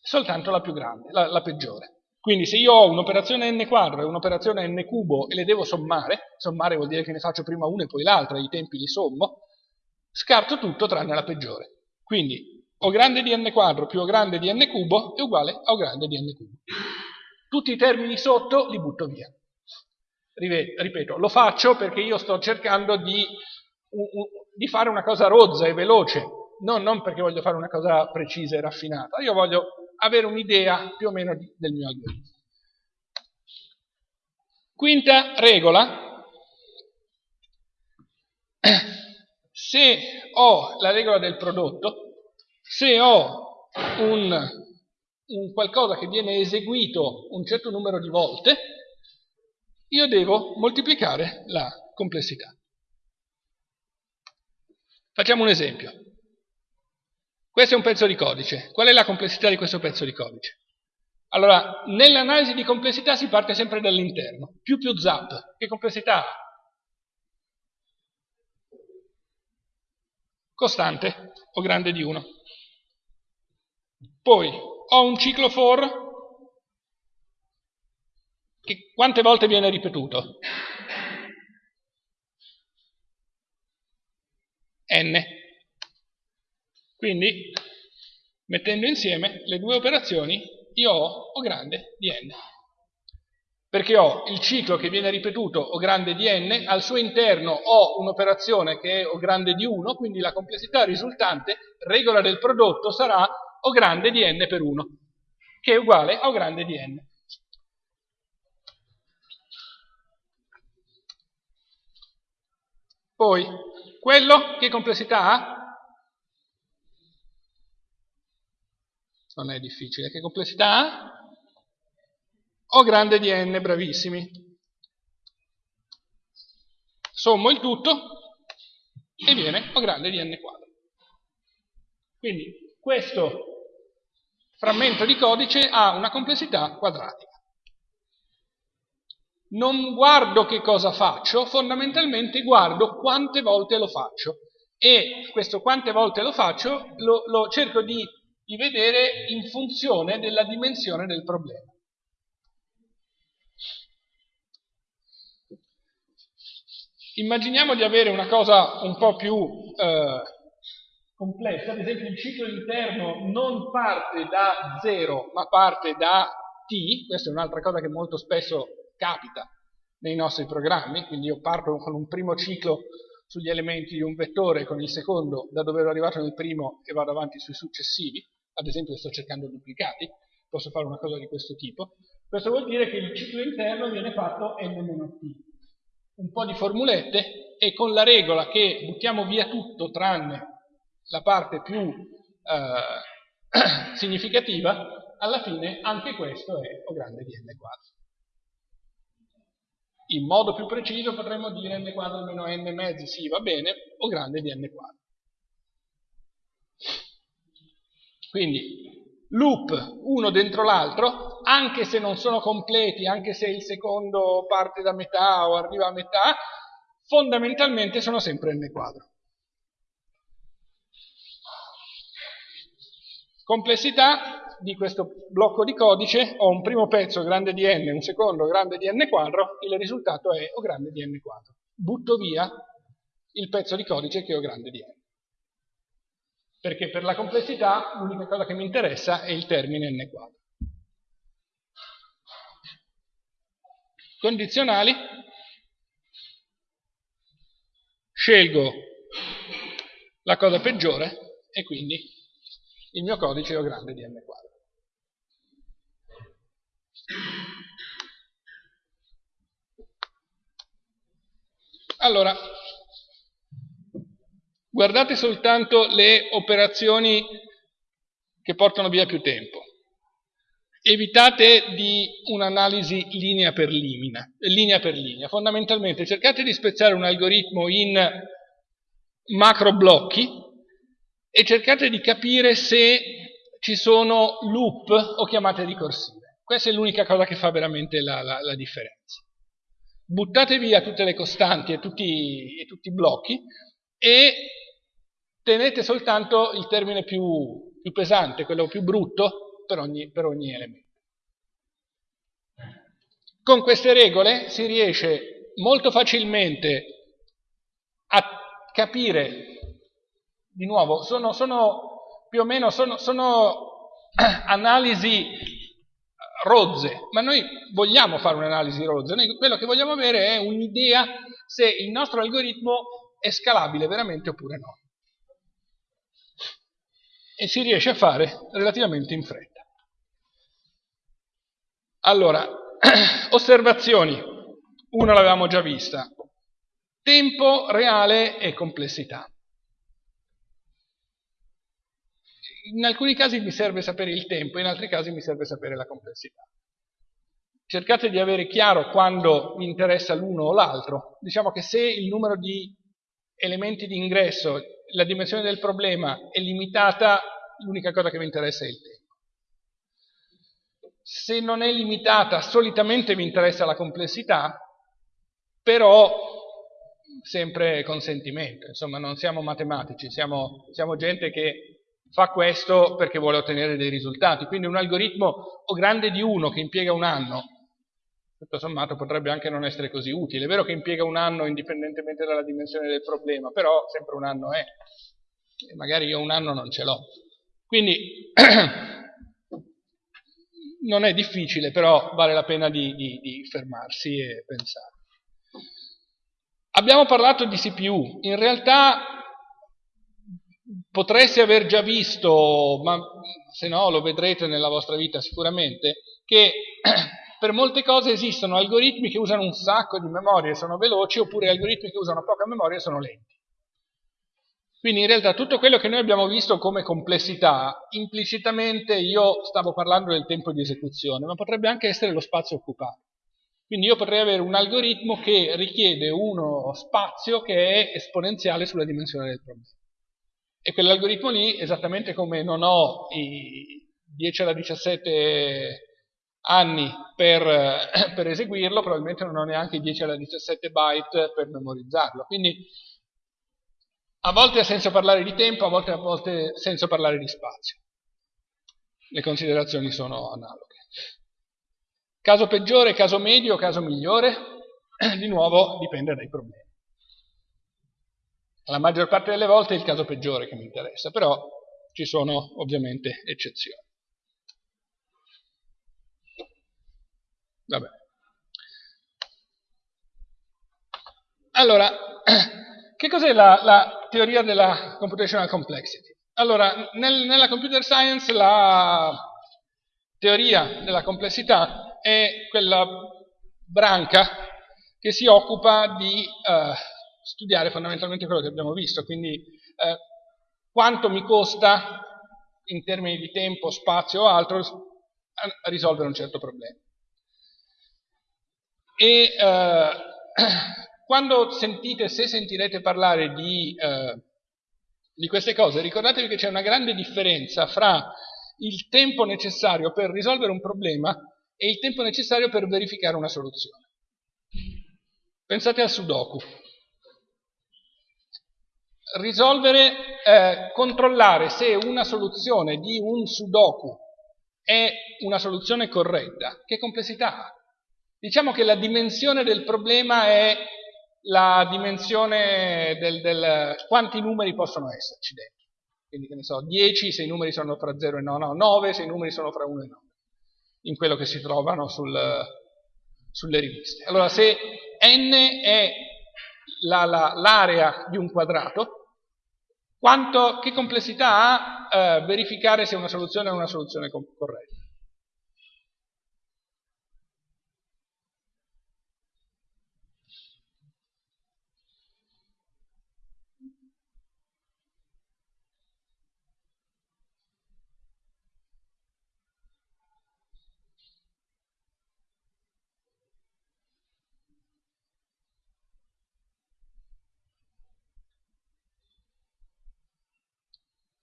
soltanto la più grande, la, la peggiore. Quindi se io ho un'operazione n quadro e un'operazione n cubo e le devo sommare, sommare vuol dire che ne faccio prima una e poi l'altra, i tempi li sommo, scarto tutto tranne la peggiore. Quindi O grande di n quadro più O grande di n cubo è uguale a O grande di n cubo. Tutti i termini sotto li butto via. Ripeto, lo faccio perché io sto cercando di, di fare una cosa rozza e veloce, non, non, perché voglio fare una cosa precisa e raffinata, io voglio avere un'idea più o meno del mio algoritmo. Quinta regola, se ho la regola del prodotto, se ho un, un qualcosa che viene eseguito un certo numero di volte, io devo moltiplicare la complessità. Facciamo un esempio. Questo è un pezzo di codice. Qual è la complessità di questo pezzo di codice? Allora, nell'analisi di complessità si parte sempre dall'interno. Più più zap, che complessità ha? Costante o grande di 1. Poi ho un ciclo for che quante volte viene ripetuto? n. Quindi, mettendo insieme le due operazioni, io ho O grande di n. Perché ho il ciclo che viene ripetuto O grande di n, al suo interno ho un'operazione che è O grande di 1, quindi la complessità risultante, regola del prodotto, sarà O grande di n per 1, che è uguale a O grande di n. Poi, quello che complessità ha? Non è difficile. Che complessità ha? O grande di n, bravissimi. Sommo il tutto e viene O grande di n quadro. Quindi questo frammento di codice ha una complessità quadratica non guardo che cosa faccio, fondamentalmente guardo quante volte lo faccio e questo quante volte lo faccio lo, lo cerco di, di vedere in funzione della dimensione del problema. Immaginiamo di avere una cosa un po' più eh, complessa, ad esempio il ciclo interno non parte da 0 ma parte da t, questa è un'altra cosa che molto spesso capita nei nostri programmi, quindi io parto con un primo ciclo sugli elementi di un vettore, con il secondo da dove ero arrivato nel primo e vado avanti sui successivi, ad esempio sto cercando duplicati, posso fare una cosa di questo tipo. Questo vuol dire che il ciclo interno viene fatto n-t. Un po' di formulette e con la regola che buttiamo via tutto tranne la parte più eh, significativa, alla fine anche questo è O grande di n quadro. In modo più preciso potremmo dire n quadro meno n mezzi, sì, va bene, o grande di n quadro. Quindi loop uno dentro l'altro, anche se non sono completi, anche se il secondo parte da metà o arriva a metà, fondamentalmente sono sempre n quadro. Complessità di questo blocco di codice ho un primo pezzo grande di n, un secondo grande di n quadro, il risultato è O grande di n quadro. Butto via il pezzo di codice che è O grande di n. Perché per la complessità l'unica cosa che mi interessa è il termine n quadro. Condizionali. Scelgo la cosa peggiore e quindi il mio codice è O grande di n quadro. Allora, guardate soltanto le operazioni che portano via più tempo. Evitate di un'analisi linea per linea, linea per linea. Fondamentalmente cercate di spezzare un algoritmo in macro blocchi e cercate di capire se ci sono loop o chiamate ricorsive. Questa è l'unica cosa che fa veramente la, la, la, differenza. Buttate via tutte le costanti e tutti, e tutti i blocchi e tenete soltanto il termine più, più pesante, quello più brutto per ogni, per ogni elemento. Con queste regole si riesce molto facilmente a capire, di nuovo, sono, sono più o meno sono, sono analisi rozze, ma noi vogliamo fare un'analisi rozza, noi quello che vogliamo avere è un'idea se il nostro algoritmo è scalabile veramente oppure no. E si riesce a fare relativamente in fretta. Allora, osservazioni, una l'avevamo già vista, tempo reale e complessità. In alcuni casi mi serve sapere il tempo, in altri casi mi serve sapere la complessità. Cercate di avere chiaro quando vi interessa l'uno o l'altro. Diciamo che se il numero di elementi di ingresso, la dimensione del problema è limitata, l'unica cosa che vi interessa è il tempo. Se non è limitata, solitamente vi interessa la complessità, però sempre consentimento, insomma non siamo matematici, siamo, siamo gente che fa questo perché vuole ottenere dei risultati. Quindi un algoritmo o grande di uno che impiega un anno, tutto sommato potrebbe anche non essere così utile. È vero che impiega un anno indipendentemente dalla dimensione del problema, però sempre un anno è. E magari io un anno non ce l'ho. Quindi non è difficile, però vale la pena di, di, di fermarsi e pensare. Abbiamo parlato di CPU, in realtà potreste aver già visto, ma se no lo vedrete nella vostra vita sicuramente, che per molte cose esistono algoritmi che usano un sacco di memoria e sono veloci, oppure algoritmi che usano poca memoria e sono lenti. Quindi in realtà tutto quello che noi abbiamo visto come complessità, implicitamente io stavo parlando del tempo di esecuzione, ma potrebbe anche essere lo spazio occupato. Quindi io potrei avere un algoritmo che richiede uno spazio che è esponenziale sulla dimensione del problema. E quell'algoritmo lì, esattamente come non ho i 10 alla 17 anni per, per, eseguirlo, probabilmente non ho neanche i 10 alla 17 byte per memorizzarlo. Quindi a volte ha senso parlare di tempo, a volte ha volte senso parlare di spazio. Le considerazioni sono analoghe. Caso peggiore, caso medio, caso migliore, di nuovo dipende dai problemi. La maggior parte delle volte è il caso peggiore che mi interessa, però ci sono ovviamente eccezioni. Vabbè. Allora, che cos'è la, la, teoria della computational complexity? Allora, nel, nella computer science la teoria della complessità è quella branca che si occupa di eh, studiare fondamentalmente quello che abbiamo visto, quindi eh, quanto mi costa in termini di tempo, spazio o altro a risolvere un certo problema. E eh, quando sentite, se sentirete parlare di, eh, di queste cose, ricordatevi che c'è una grande differenza fra il tempo necessario per risolvere un problema e il tempo necessario per verificare una soluzione. Pensate al Sudoku risolvere, eh, controllare se una soluzione di un sudoku è una soluzione corretta, che complessità ha? Diciamo che la dimensione del problema è la dimensione del, del quanti numeri possono esserci dentro. Quindi che ne so, 10 se i numeri sono fra 0 e 9, no, 9 se i numeri sono fra 1 e 9, in quello che si trovano sul, sulle riviste. Allora se n è l'area la, di un quadrato, quanto, che complessità ha eh, verificare se una soluzione è una soluzione corretta?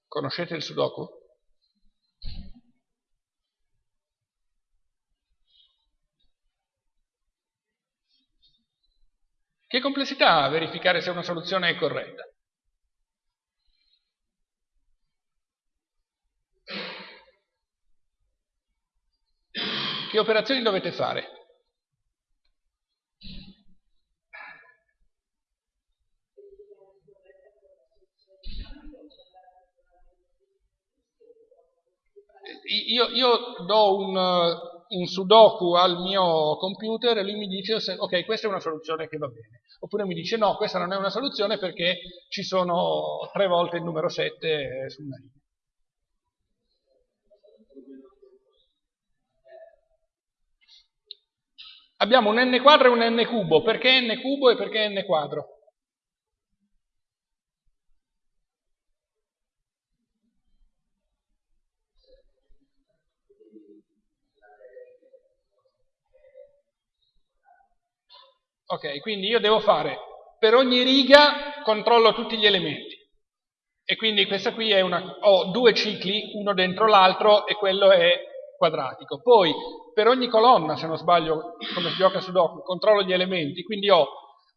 Conoscete il Sudoku? Che complessità ha verificare se una soluzione è corretta? Che operazioni dovete fare? Io, io do un, un sudoku al mio computer e lui mi dice ok questa è una soluzione che va bene. Oppure mi dice no questa non è una soluzione perché ci sono tre volte il numero 7 su una linea. Abbiamo un n quadro e un n cubo. Perché n cubo e perché n quadro? Ok, quindi io devo fare per ogni riga controllo tutti gli elementi. E quindi questa qui è una, ho due cicli, uno dentro l'altro e quello è quadratico. Poi per ogni colonna, se non sbaglio, come si gioca su dopo, controllo gli elementi, quindi ho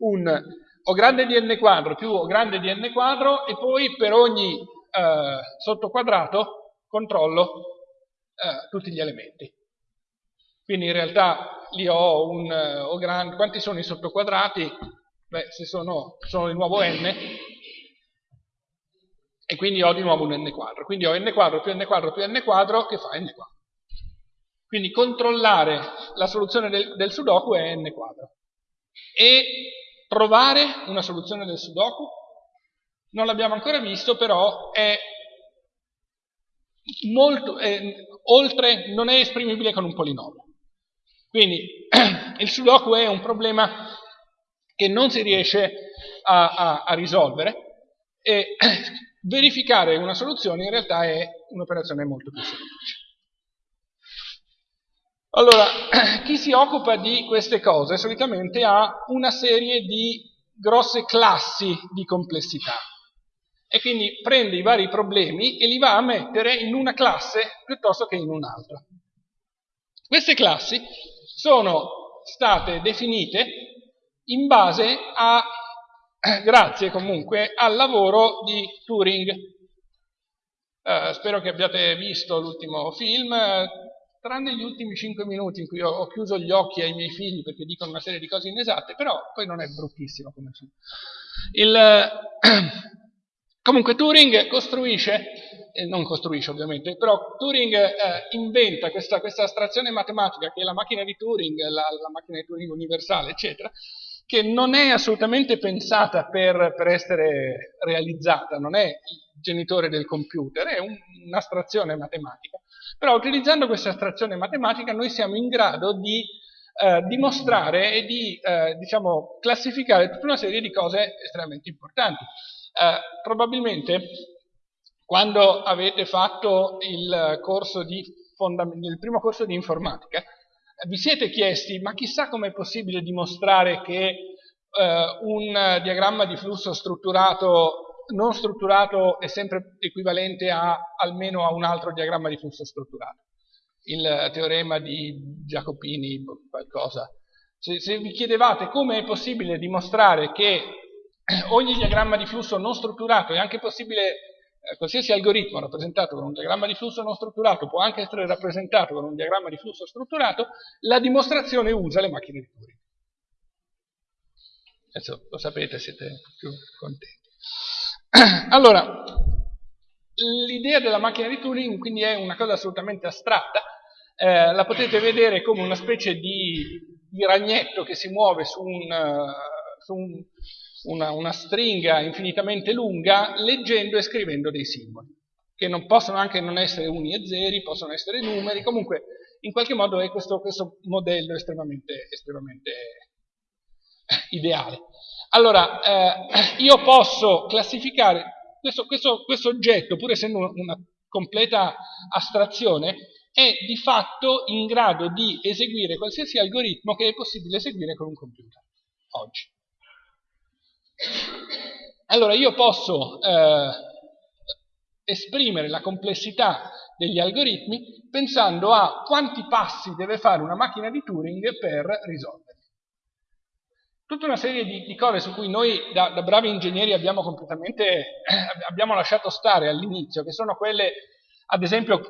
un O grande di n quadro più O grande di n quadro e poi per ogni eh, sottoquadrato controllo eh, tutti gli elementi. Quindi in realtà lì ho un O grande, quanti sono i sottoquadrati? Beh, se sono, sono di nuovo n, e quindi ho di nuovo un n quadro. Quindi ho n quadro più n quadro più n quadro che fa n quadro. Quindi controllare la soluzione del, del sudoku è n quadro. E provare una soluzione del sudoku non l'abbiamo ancora visto, però è molto, è, oltre, non è esprimibile con un polinomio. Quindi il sudoku è un problema che non si riesce a, a, a risolvere e verificare una soluzione in realtà è un'operazione molto più semplice. Allora, chi si occupa di queste cose solitamente ha una serie di grosse classi di complessità e quindi prende i vari problemi e li va a mettere in una classe piuttosto che in un'altra. Queste classi sono state definite in base a, grazie comunque, al lavoro di Turing. Eh, spero che abbiate visto l'ultimo film, tranne gli ultimi 5 minuti in cui ho, ho, chiuso gli occhi ai miei figli perché dicono una serie di cose inesatte, però poi non è bruttissimo come film. Il, comunque Turing costruisce, eh, non costruisce ovviamente, però Turing eh, inventa questa, questa, astrazione matematica che è la macchina di Turing, la, la macchina di Turing universale, eccetera, che non è assolutamente pensata per, per essere realizzata, non è il genitore del computer, è un'astrazione matematica però utilizzando questa astrazione matematica noi siamo in grado di eh, dimostrare e di eh, diciamo, classificare tutta una serie di cose estremamente importanti. Eh, probabilmente quando avete fatto il, corso di il primo corso di informatica vi siete chiesti ma chissà com'è possibile dimostrare che eh, un diagramma di flusso strutturato non strutturato è sempre equivalente a almeno a un altro diagramma di flusso strutturato. Il teorema di Giacopini, qualcosa. Se, se vi chiedevate come è possibile dimostrare che ogni diagramma di flusso non strutturato è anche possibile, qualsiasi algoritmo rappresentato con un diagramma di flusso non strutturato può anche essere rappresentato con un diagramma di flusso strutturato, la dimostrazione usa le macchine di Turing. Adesso lo sapete, siete più contenti. Allora, l'idea della macchina di Turing quindi è una cosa assolutamente astratta, eh, la potete vedere come una specie di, di ragnetto che si muove su, un, uh, su un, una, una stringa infinitamente lunga leggendo e scrivendo dei simboli, che non possono anche non essere uni e zeri, possono essere numeri, comunque in qualche modo è questo, questo modello estremamente, estremamente ideale. Allora, eh, io posso classificare questo, questo, questo oggetto, pur essendo una completa astrazione, è di fatto in grado di eseguire qualsiasi algoritmo che è possibile eseguire con un computer oggi. Allora io posso eh, esprimere la complessità degli algoritmi pensando a quanti passi deve fare una macchina di Turing per risolverli. Tutta una serie di, di cose su cui noi da, da, bravi ingegneri abbiamo completamente abbiamo lasciato stare all'inizio, che sono quelle, ad esempio,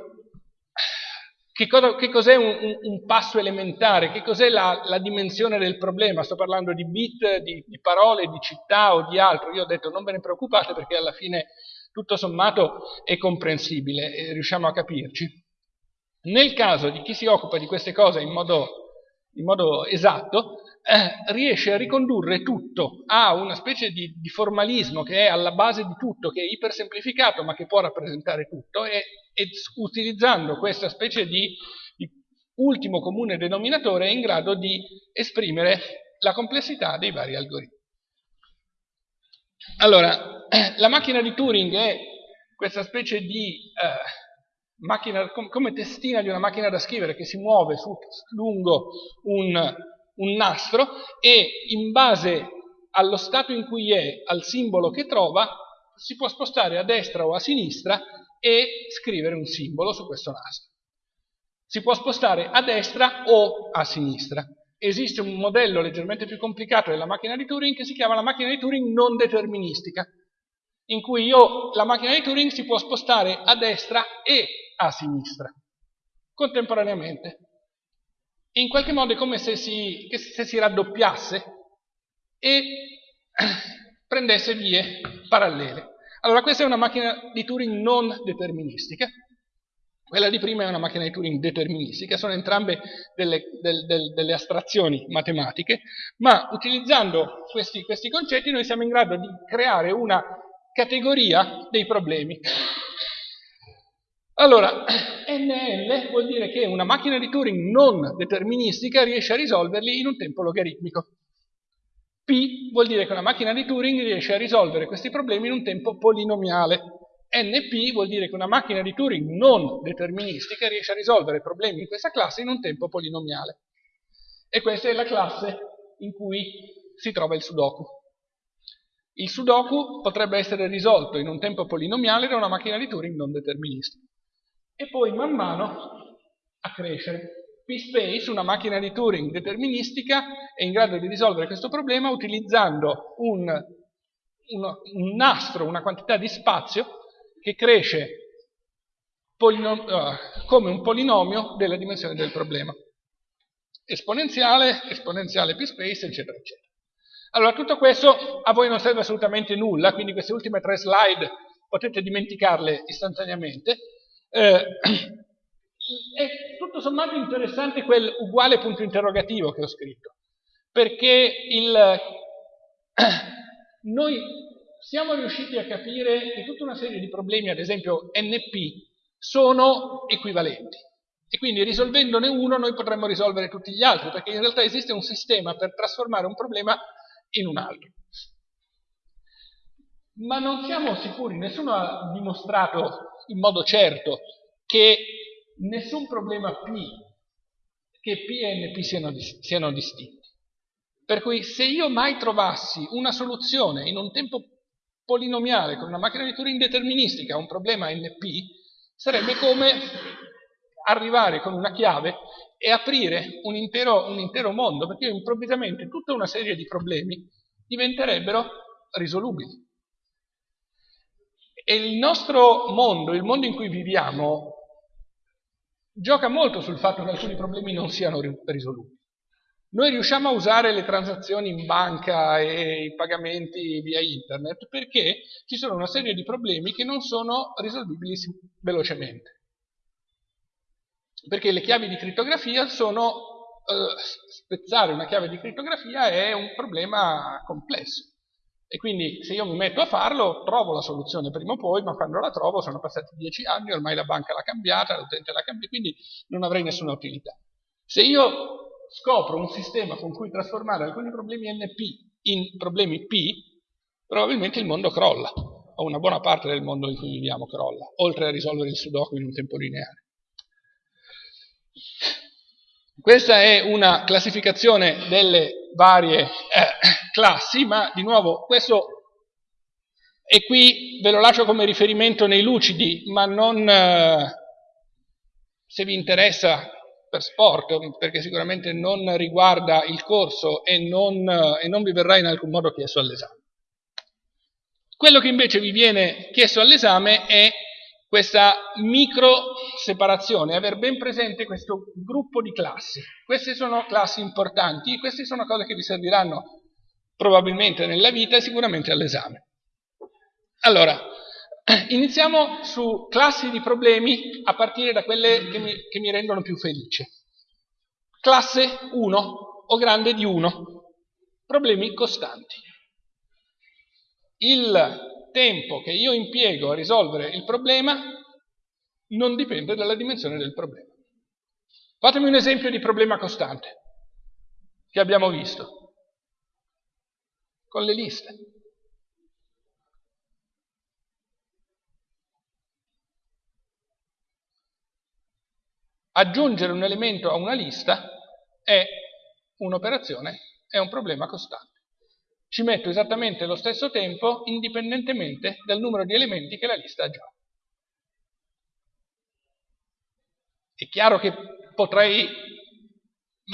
che, cosa, che cos'è un, un, un, passo elementare, che cos'è la, la, dimensione del problema, sto parlando di bit, di, di parole, di città o di altro, io ho detto non ve ne preoccupate perché alla fine tutto sommato è comprensibile e riusciamo a capirci. Nel caso di chi si occupa di queste cose in modo, in modo esatto, eh, riesce a ricondurre tutto a una specie di, di, formalismo che è alla base di tutto, che è ipersemplificato ma che può rappresentare tutto e, e utilizzando questa specie di, di ultimo comune denominatore è in grado di esprimere la complessità dei vari algoritmi. Allora, la macchina di Turing è questa specie di eh, macchina, come testina di una macchina da scrivere che si muove su, lungo un, un nastro e in base allo stato in cui è, al simbolo che trova, si può spostare a destra o a sinistra e scrivere un simbolo su questo nastro. Si può spostare a destra o a sinistra. Esiste un modello leggermente più complicato della macchina di Turing che si chiama la macchina di Turing non deterministica, in cui io, la macchina di Turing si può spostare a destra e a sinistra, contemporaneamente in qualche modo è come se si, se si raddoppiasse e prendesse vie parallele. Allora questa è una macchina di Turing non deterministica, quella di prima è una macchina di Turing deterministica, sono entrambe delle, del, del, delle astrazioni matematiche, ma utilizzando questi, questi concetti noi siamo in grado di creare una categoria dei problemi. Allora, NL vuol dire che una macchina di Turing non deterministica riesce a risolverli in un tempo logaritmico. P vuol dire che una macchina di Turing riesce a risolvere questi problemi in un tempo polinomiale. NP vuol dire che una macchina di Turing non deterministica riesce a risolvere problemi in questa classe in un tempo polinomiale. E questa è la classe in cui si trova il Sudoku. Il Sudoku potrebbe essere risolto in un tempo polinomiale da una macchina di Turing non deterministica e poi man mano a crescere. P-Space, una macchina di Turing deterministica, è in grado di risolvere questo problema utilizzando un, un, un nastro, una quantità di spazio che cresce uh, come un polinomio della dimensione del problema. Esponenziale, esponenziale P-Space, eccetera, eccetera. Allora, tutto questo a voi non serve assolutamente nulla, quindi queste ultime tre slide potete dimenticarle istantaneamente, eh, è tutto sommato interessante quel uguale punto interrogativo che ho scritto, perché il, noi siamo riusciti a capire che tutta una serie di problemi, ad esempio NP, sono equivalenti. E quindi risolvendone uno noi potremmo risolvere tutti gli altri, perché in realtà esiste un sistema per trasformare un problema in un altro. Ma non siamo sicuri, nessuno ha dimostrato in modo certo che nessun problema P, che P e NP siano, siano distinti. Per cui se io mai trovassi una soluzione in un tempo polinomiale con una macchina di Turing deterministica a un problema NP, sarebbe come arrivare con una chiave e aprire un intero, un intero mondo, perché improvvisamente tutta una serie di problemi diventerebbero risolubili. E il nostro mondo, il mondo in cui viviamo, gioca molto sul fatto che alcuni problemi non siano risoluti. Noi riusciamo a usare le transazioni in banca e i pagamenti via internet perché ci sono una serie di problemi che non sono risolvibili velocemente. Perché le chiavi di crittografia sono, eh, spezzare una chiave di crittografia è un problema complesso. E quindi se io mi metto a farlo, trovo la soluzione prima o poi, ma quando la trovo sono passati dieci anni, ormai la banca l'ha cambiata, l'utente l'ha cambiata, quindi non avrei nessuna utilità. Se io scopro un sistema con cui trasformare alcuni problemi NP in problemi P, probabilmente il mondo crolla, o una buona parte del mondo in cui viviamo crolla, oltre a risolvere il sudoku in un tempo lineare. Questa è una classificazione delle varie eh, classi, ma di nuovo questo e qui ve lo lascio come riferimento nei lucidi, ma non eh, se vi interessa per sport, perché sicuramente non riguarda il corso e non, e non vi verrà in alcun modo chiesto all'esame. Quello che invece vi viene chiesto all'esame è questa micro separazione, aver ben presente questo gruppo di classi. Queste sono classi importanti, queste sono cose che vi serviranno probabilmente nella vita e sicuramente all'esame. Allora, iniziamo su classi di problemi a partire da quelle che mi, che mi rendono più felice. Classe 1 o grande di 1, problemi costanti. Il tempo che io impiego a risolvere il problema non dipende dalla dimensione del problema. Fatemi un esempio di problema costante che abbiamo visto con le liste. Aggiungere un elemento a una lista è un'operazione, è un problema costante. Ci metto esattamente lo stesso tempo indipendentemente dal numero di elementi che la lista ha già. È chiaro che potrei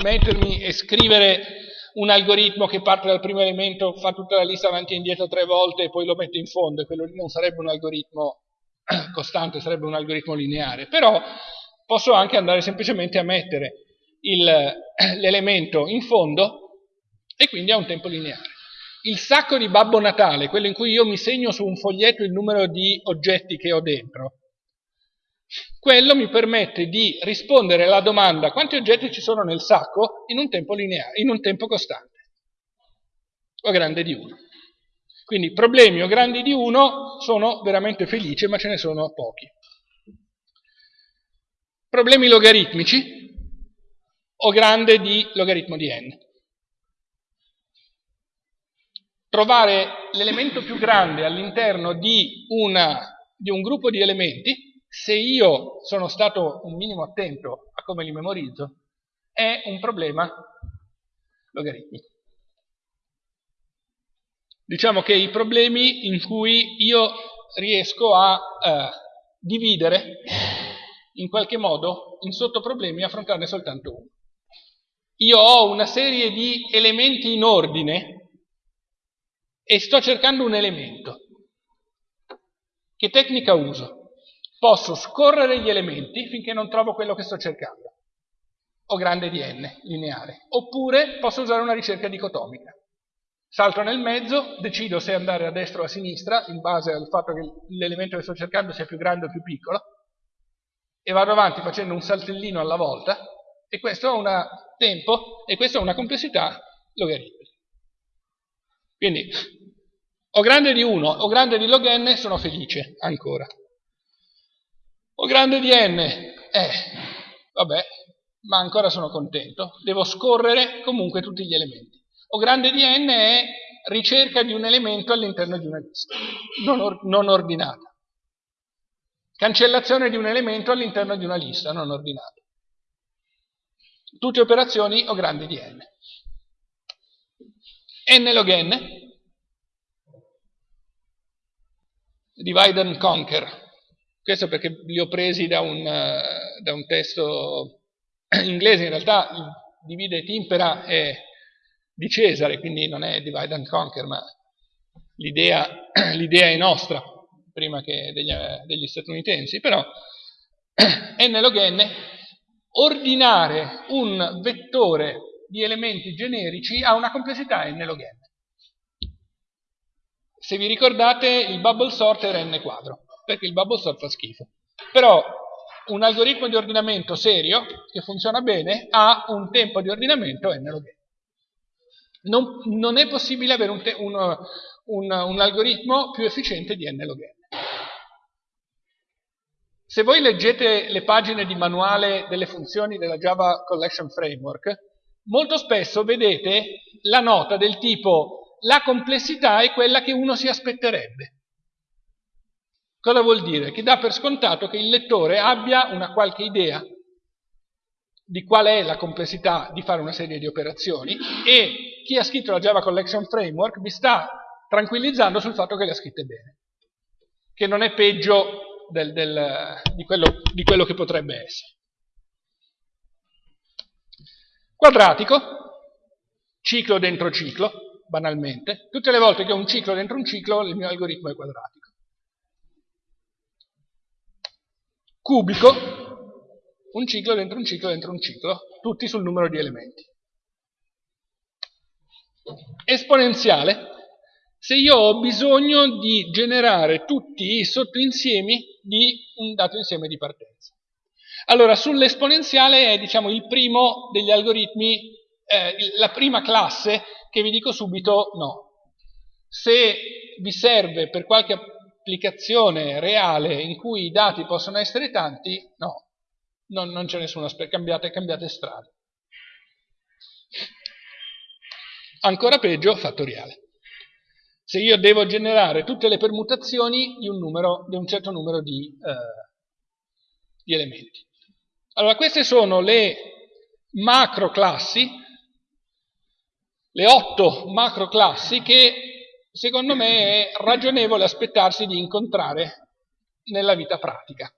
mettermi e scrivere un algoritmo che parte dal primo elemento, fa tutta la lista avanti e indietro tre volte e poi lo mette in fondo, e quello lì non sarebbe un algoritmo costante, sarebbe un algoritmo lineare. Però posso anche andare semplicemente a mettere l'elemento in fondo e quindi a un tempo lineare. Il sacco di Babbo Natale, quello in cui io mi segno su un foglietto il numero di oggetti che ho dentro, quello mi permette di rispondere alla domanda quanti oggetti ci sono nel sacco in un tempo lineare, in un tempo costante, o grande di 1. Quindi problemi o grandi di 1 sono veramente felice, ma ce ne sono pochi. Problemi logaritmici o grande di logaritmo di n. Trovare l'elemento più grande all'interno di, di un gruppo di elementi, se io sono stato un minimo attento a come li memorizzo, è un problema logaritmico. Diciamo che i problemi in cui io riesco a eh, dividere in qualche modo in sottoproblemi e affrontarne soltanto uno. Io ho una serie di elementi in ordine e sto cercando un elemento. Che tecnica uso? Posso scorrere gli elementi finché non trovo quello che sto cercando, o grande di n, lineare, oppure posso usare una ricerca dicotomica. Salto nel mezzo, decido se andare a destra o a sinistra, in base al fatto che l'elemento che sto cercando sia più grande o più piccolo, e vado avanti facendo un saltellino alla volta e questo ha un tempo e questa ha una complessità logaritmica. Quindi o grande di 1 o grande di log n sono felice ancora. O grande di n, eh, vabbè, ma ancora sono contento, devo scorrere comunque tutti gli elementi. O grande di n è ricerca di un elemento all'interno di una lista, non, or non ordinata. Cancellazione di un elemento all'interno di una lista non ordinata. Tutte operazioni o grandi di n. n log n, divide and conquer. Questo perché li ho presi da un, uh, da un testo inglese, in realtà divide et impera è di Cesare, quindi non è divide and conquer, ma l'idea è nostra prima che degli, degli statunitensi, però n log n, ordinare un vettore di elementi generici ha una complessità n log n. Se vi ricordate il bubble sort era n quadro, perché il bubble sort fa schifo. Però un algoritmo di ordinamento serio, che funziona bene, ha un tempo di ordinamento n log n. Non, non è possibile avere un, un, un, un algoritmo più efficiente di n log n. Se voi leggete le pagine di manuale delle funzioni della Java Collection Framework, molto spesso vedete la nota del tipo la complessità è quella che uno si aspetterebbe. Cosa vuol dire? Che dà per scontato che il lettore abbia una qualche idea di qual è la complessità di fare una serie di operazioni e chi ha scritto la Java Collection Framework vi sta tranquillizzando sul fatto che le ha scritte bene, che non è peggio del, del, di, quello, di quello che potrebbe essere. Quadratico, ciclo dentro ciclo, banalmente. Tutte le volte che ho un ciclo dentro un ciclo, il mio algoritmo è quadratico. Cubico, un ciclo dentro un ciclo dentro un ciclo, tutti sul numero di elementi. Esponenziale, se io ho bisogno di generare tutti i sottoinsiemi di un dato insieme di partenza. Allora, sull'esponenziale è diciamo, il primo degli algoritmi, eh, la prima classe che vi dico subito no. Se vi serve per qualche applicazione reale in cui i dati possono essere tanti, no, non, non c'è nessuno, cambiate, cambiate strada. Ancora peggio, fattoriale. Se io devo generare tutte le permutazioni di un, numero, di un certo numero di, eh, di elementi. Allora, queste sono le macro classi, le otto macro classi che secondo me è ragionevole aspettarsi di incontrare nella vita pratica.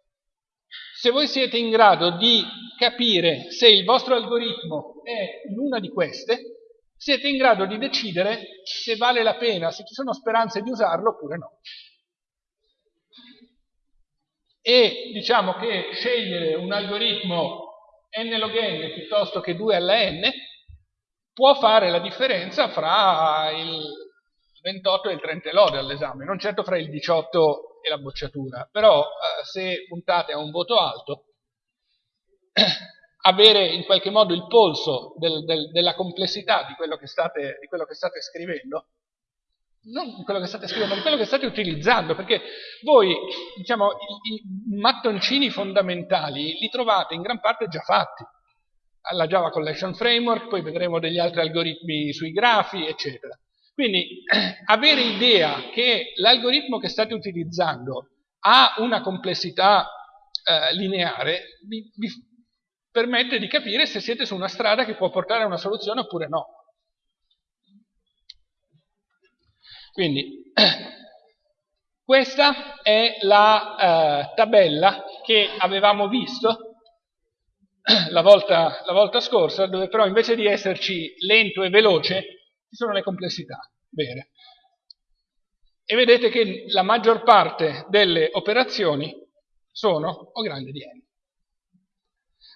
Se voi siete in grado di capire se il vostro algoritmo è in una di queste, siete in grado di decidere se vale la pena, se ci sono speranze di usarlo oppure no. E diciamo che scegliere un algoritmo n log n piuttosto che 2 alla n può fare la differenza fra il 28 e il 30 lode all'esame, non certo fra il 18 e la bocciatura, però eh, se puntate a un voto alto avere in qualche modo il polso del, del, della complessità di quello, state, di quello, che state, scrivendo, non di quello che state scrivendo, ma di quello che state utilizzando, perché voi, diciamo, i, i mattoncini fondamentali li trovate in gran parte già fatti, alla Java Collection Framework, poi vedremo degli altri algoritmi sui grafi, eccetera. Quindi avere idea che l'algoritmo che state utilizzando ha una complessità eh, lineare vi, vi, permette di capire se siete su una strada che può portare a una soluzione oppure no. Quindi, questa è la eh, tabella che avevamo visto la volta, la volta, scorsa, dove però invece di esserci lento e veloce, ci sono le complessità vere. E vedete che la maggior parte delle operazioni sono O grande di n.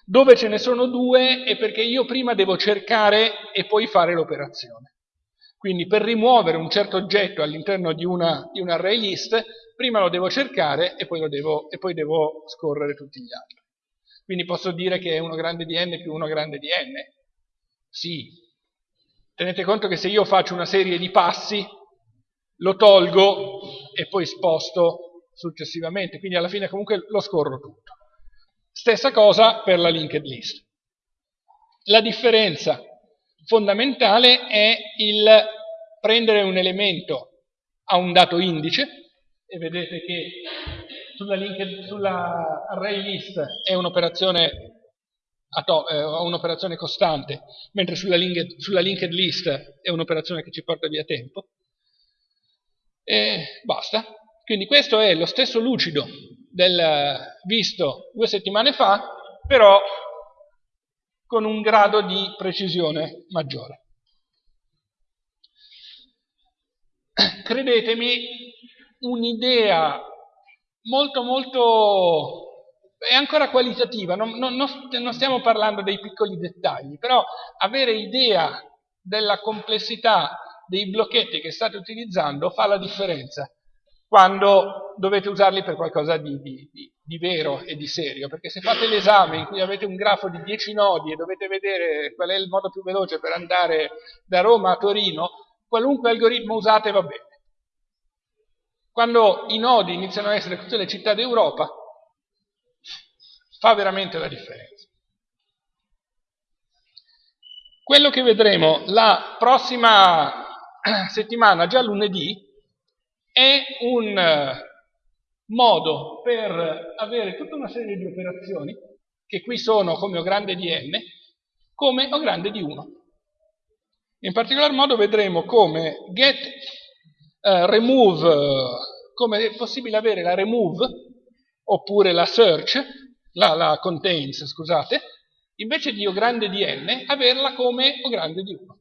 Dove ce ne sono due è perché io prima devo cercare e poi fare l'operazione. Quindi per rimuovere un certo oggetto all'interno di, di un array list, prima lo devo cercare e poi, devo, e poi devo scorrere tutti gli altri. Quindi posso dire che è 1 grande di n più 1 grande di n? Sì. Tenete conto che se io faccio una serie di passi, lo tolgo e poi sposto successivamente, quindi alla fine comunque lo scorro tutto. Stessa cosa per la linked list. La differenza fondamentale è il prendere un elemento a un dato indice, e vedete che sulla, linked, sulla array list è un'operazione eh, un'operazione costante, mentre sulla linked, sulla linked list è un'operazione che ci porta via tempo. E basta. Quindi questo è lo stesso lucido del visto due settimane fa, però con un grado di precisione maggiore. Credetemi, un'idea molto molto è ancora qualitativa, non, non, non, stiamo parlando dei piccoli dettagli, però avere idea della complessità dei blocchetti che state utilizzando fa la differenza quando dovete usarli per qualcosa di, di, di, di vero e di serio, perché se fate l'esame in cui avete un grafo di 10 nodi e dovete vedere qual è il modo più veloce per andare da Roma a Torino, qualunque algoritmo usate va bene. Quando i nodi iniziano a essere tutte le città d'Europa, fa veramente la differenza. Quello che vedremo la prossima settimana, già lunedì, è un eh, modo per avere tutta una serie di operazioni, che qui sono come O grande di n, come O grande di 1. In particolar modo vedremo come get, uh, remove, come è possibile avere la remove, oppure la search, la, la contains, scusate, invece di O grande di n, averla come O grande di 1.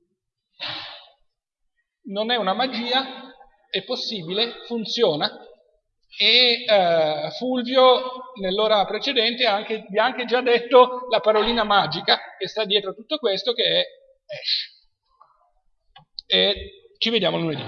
Non è una magia, è possibile, funziona e eh, Fulvio nell'ora precedente anche, vi ha anche già detto la parolina magica che sta dietro tutto questo che è hash. E ci vediamo lunedì.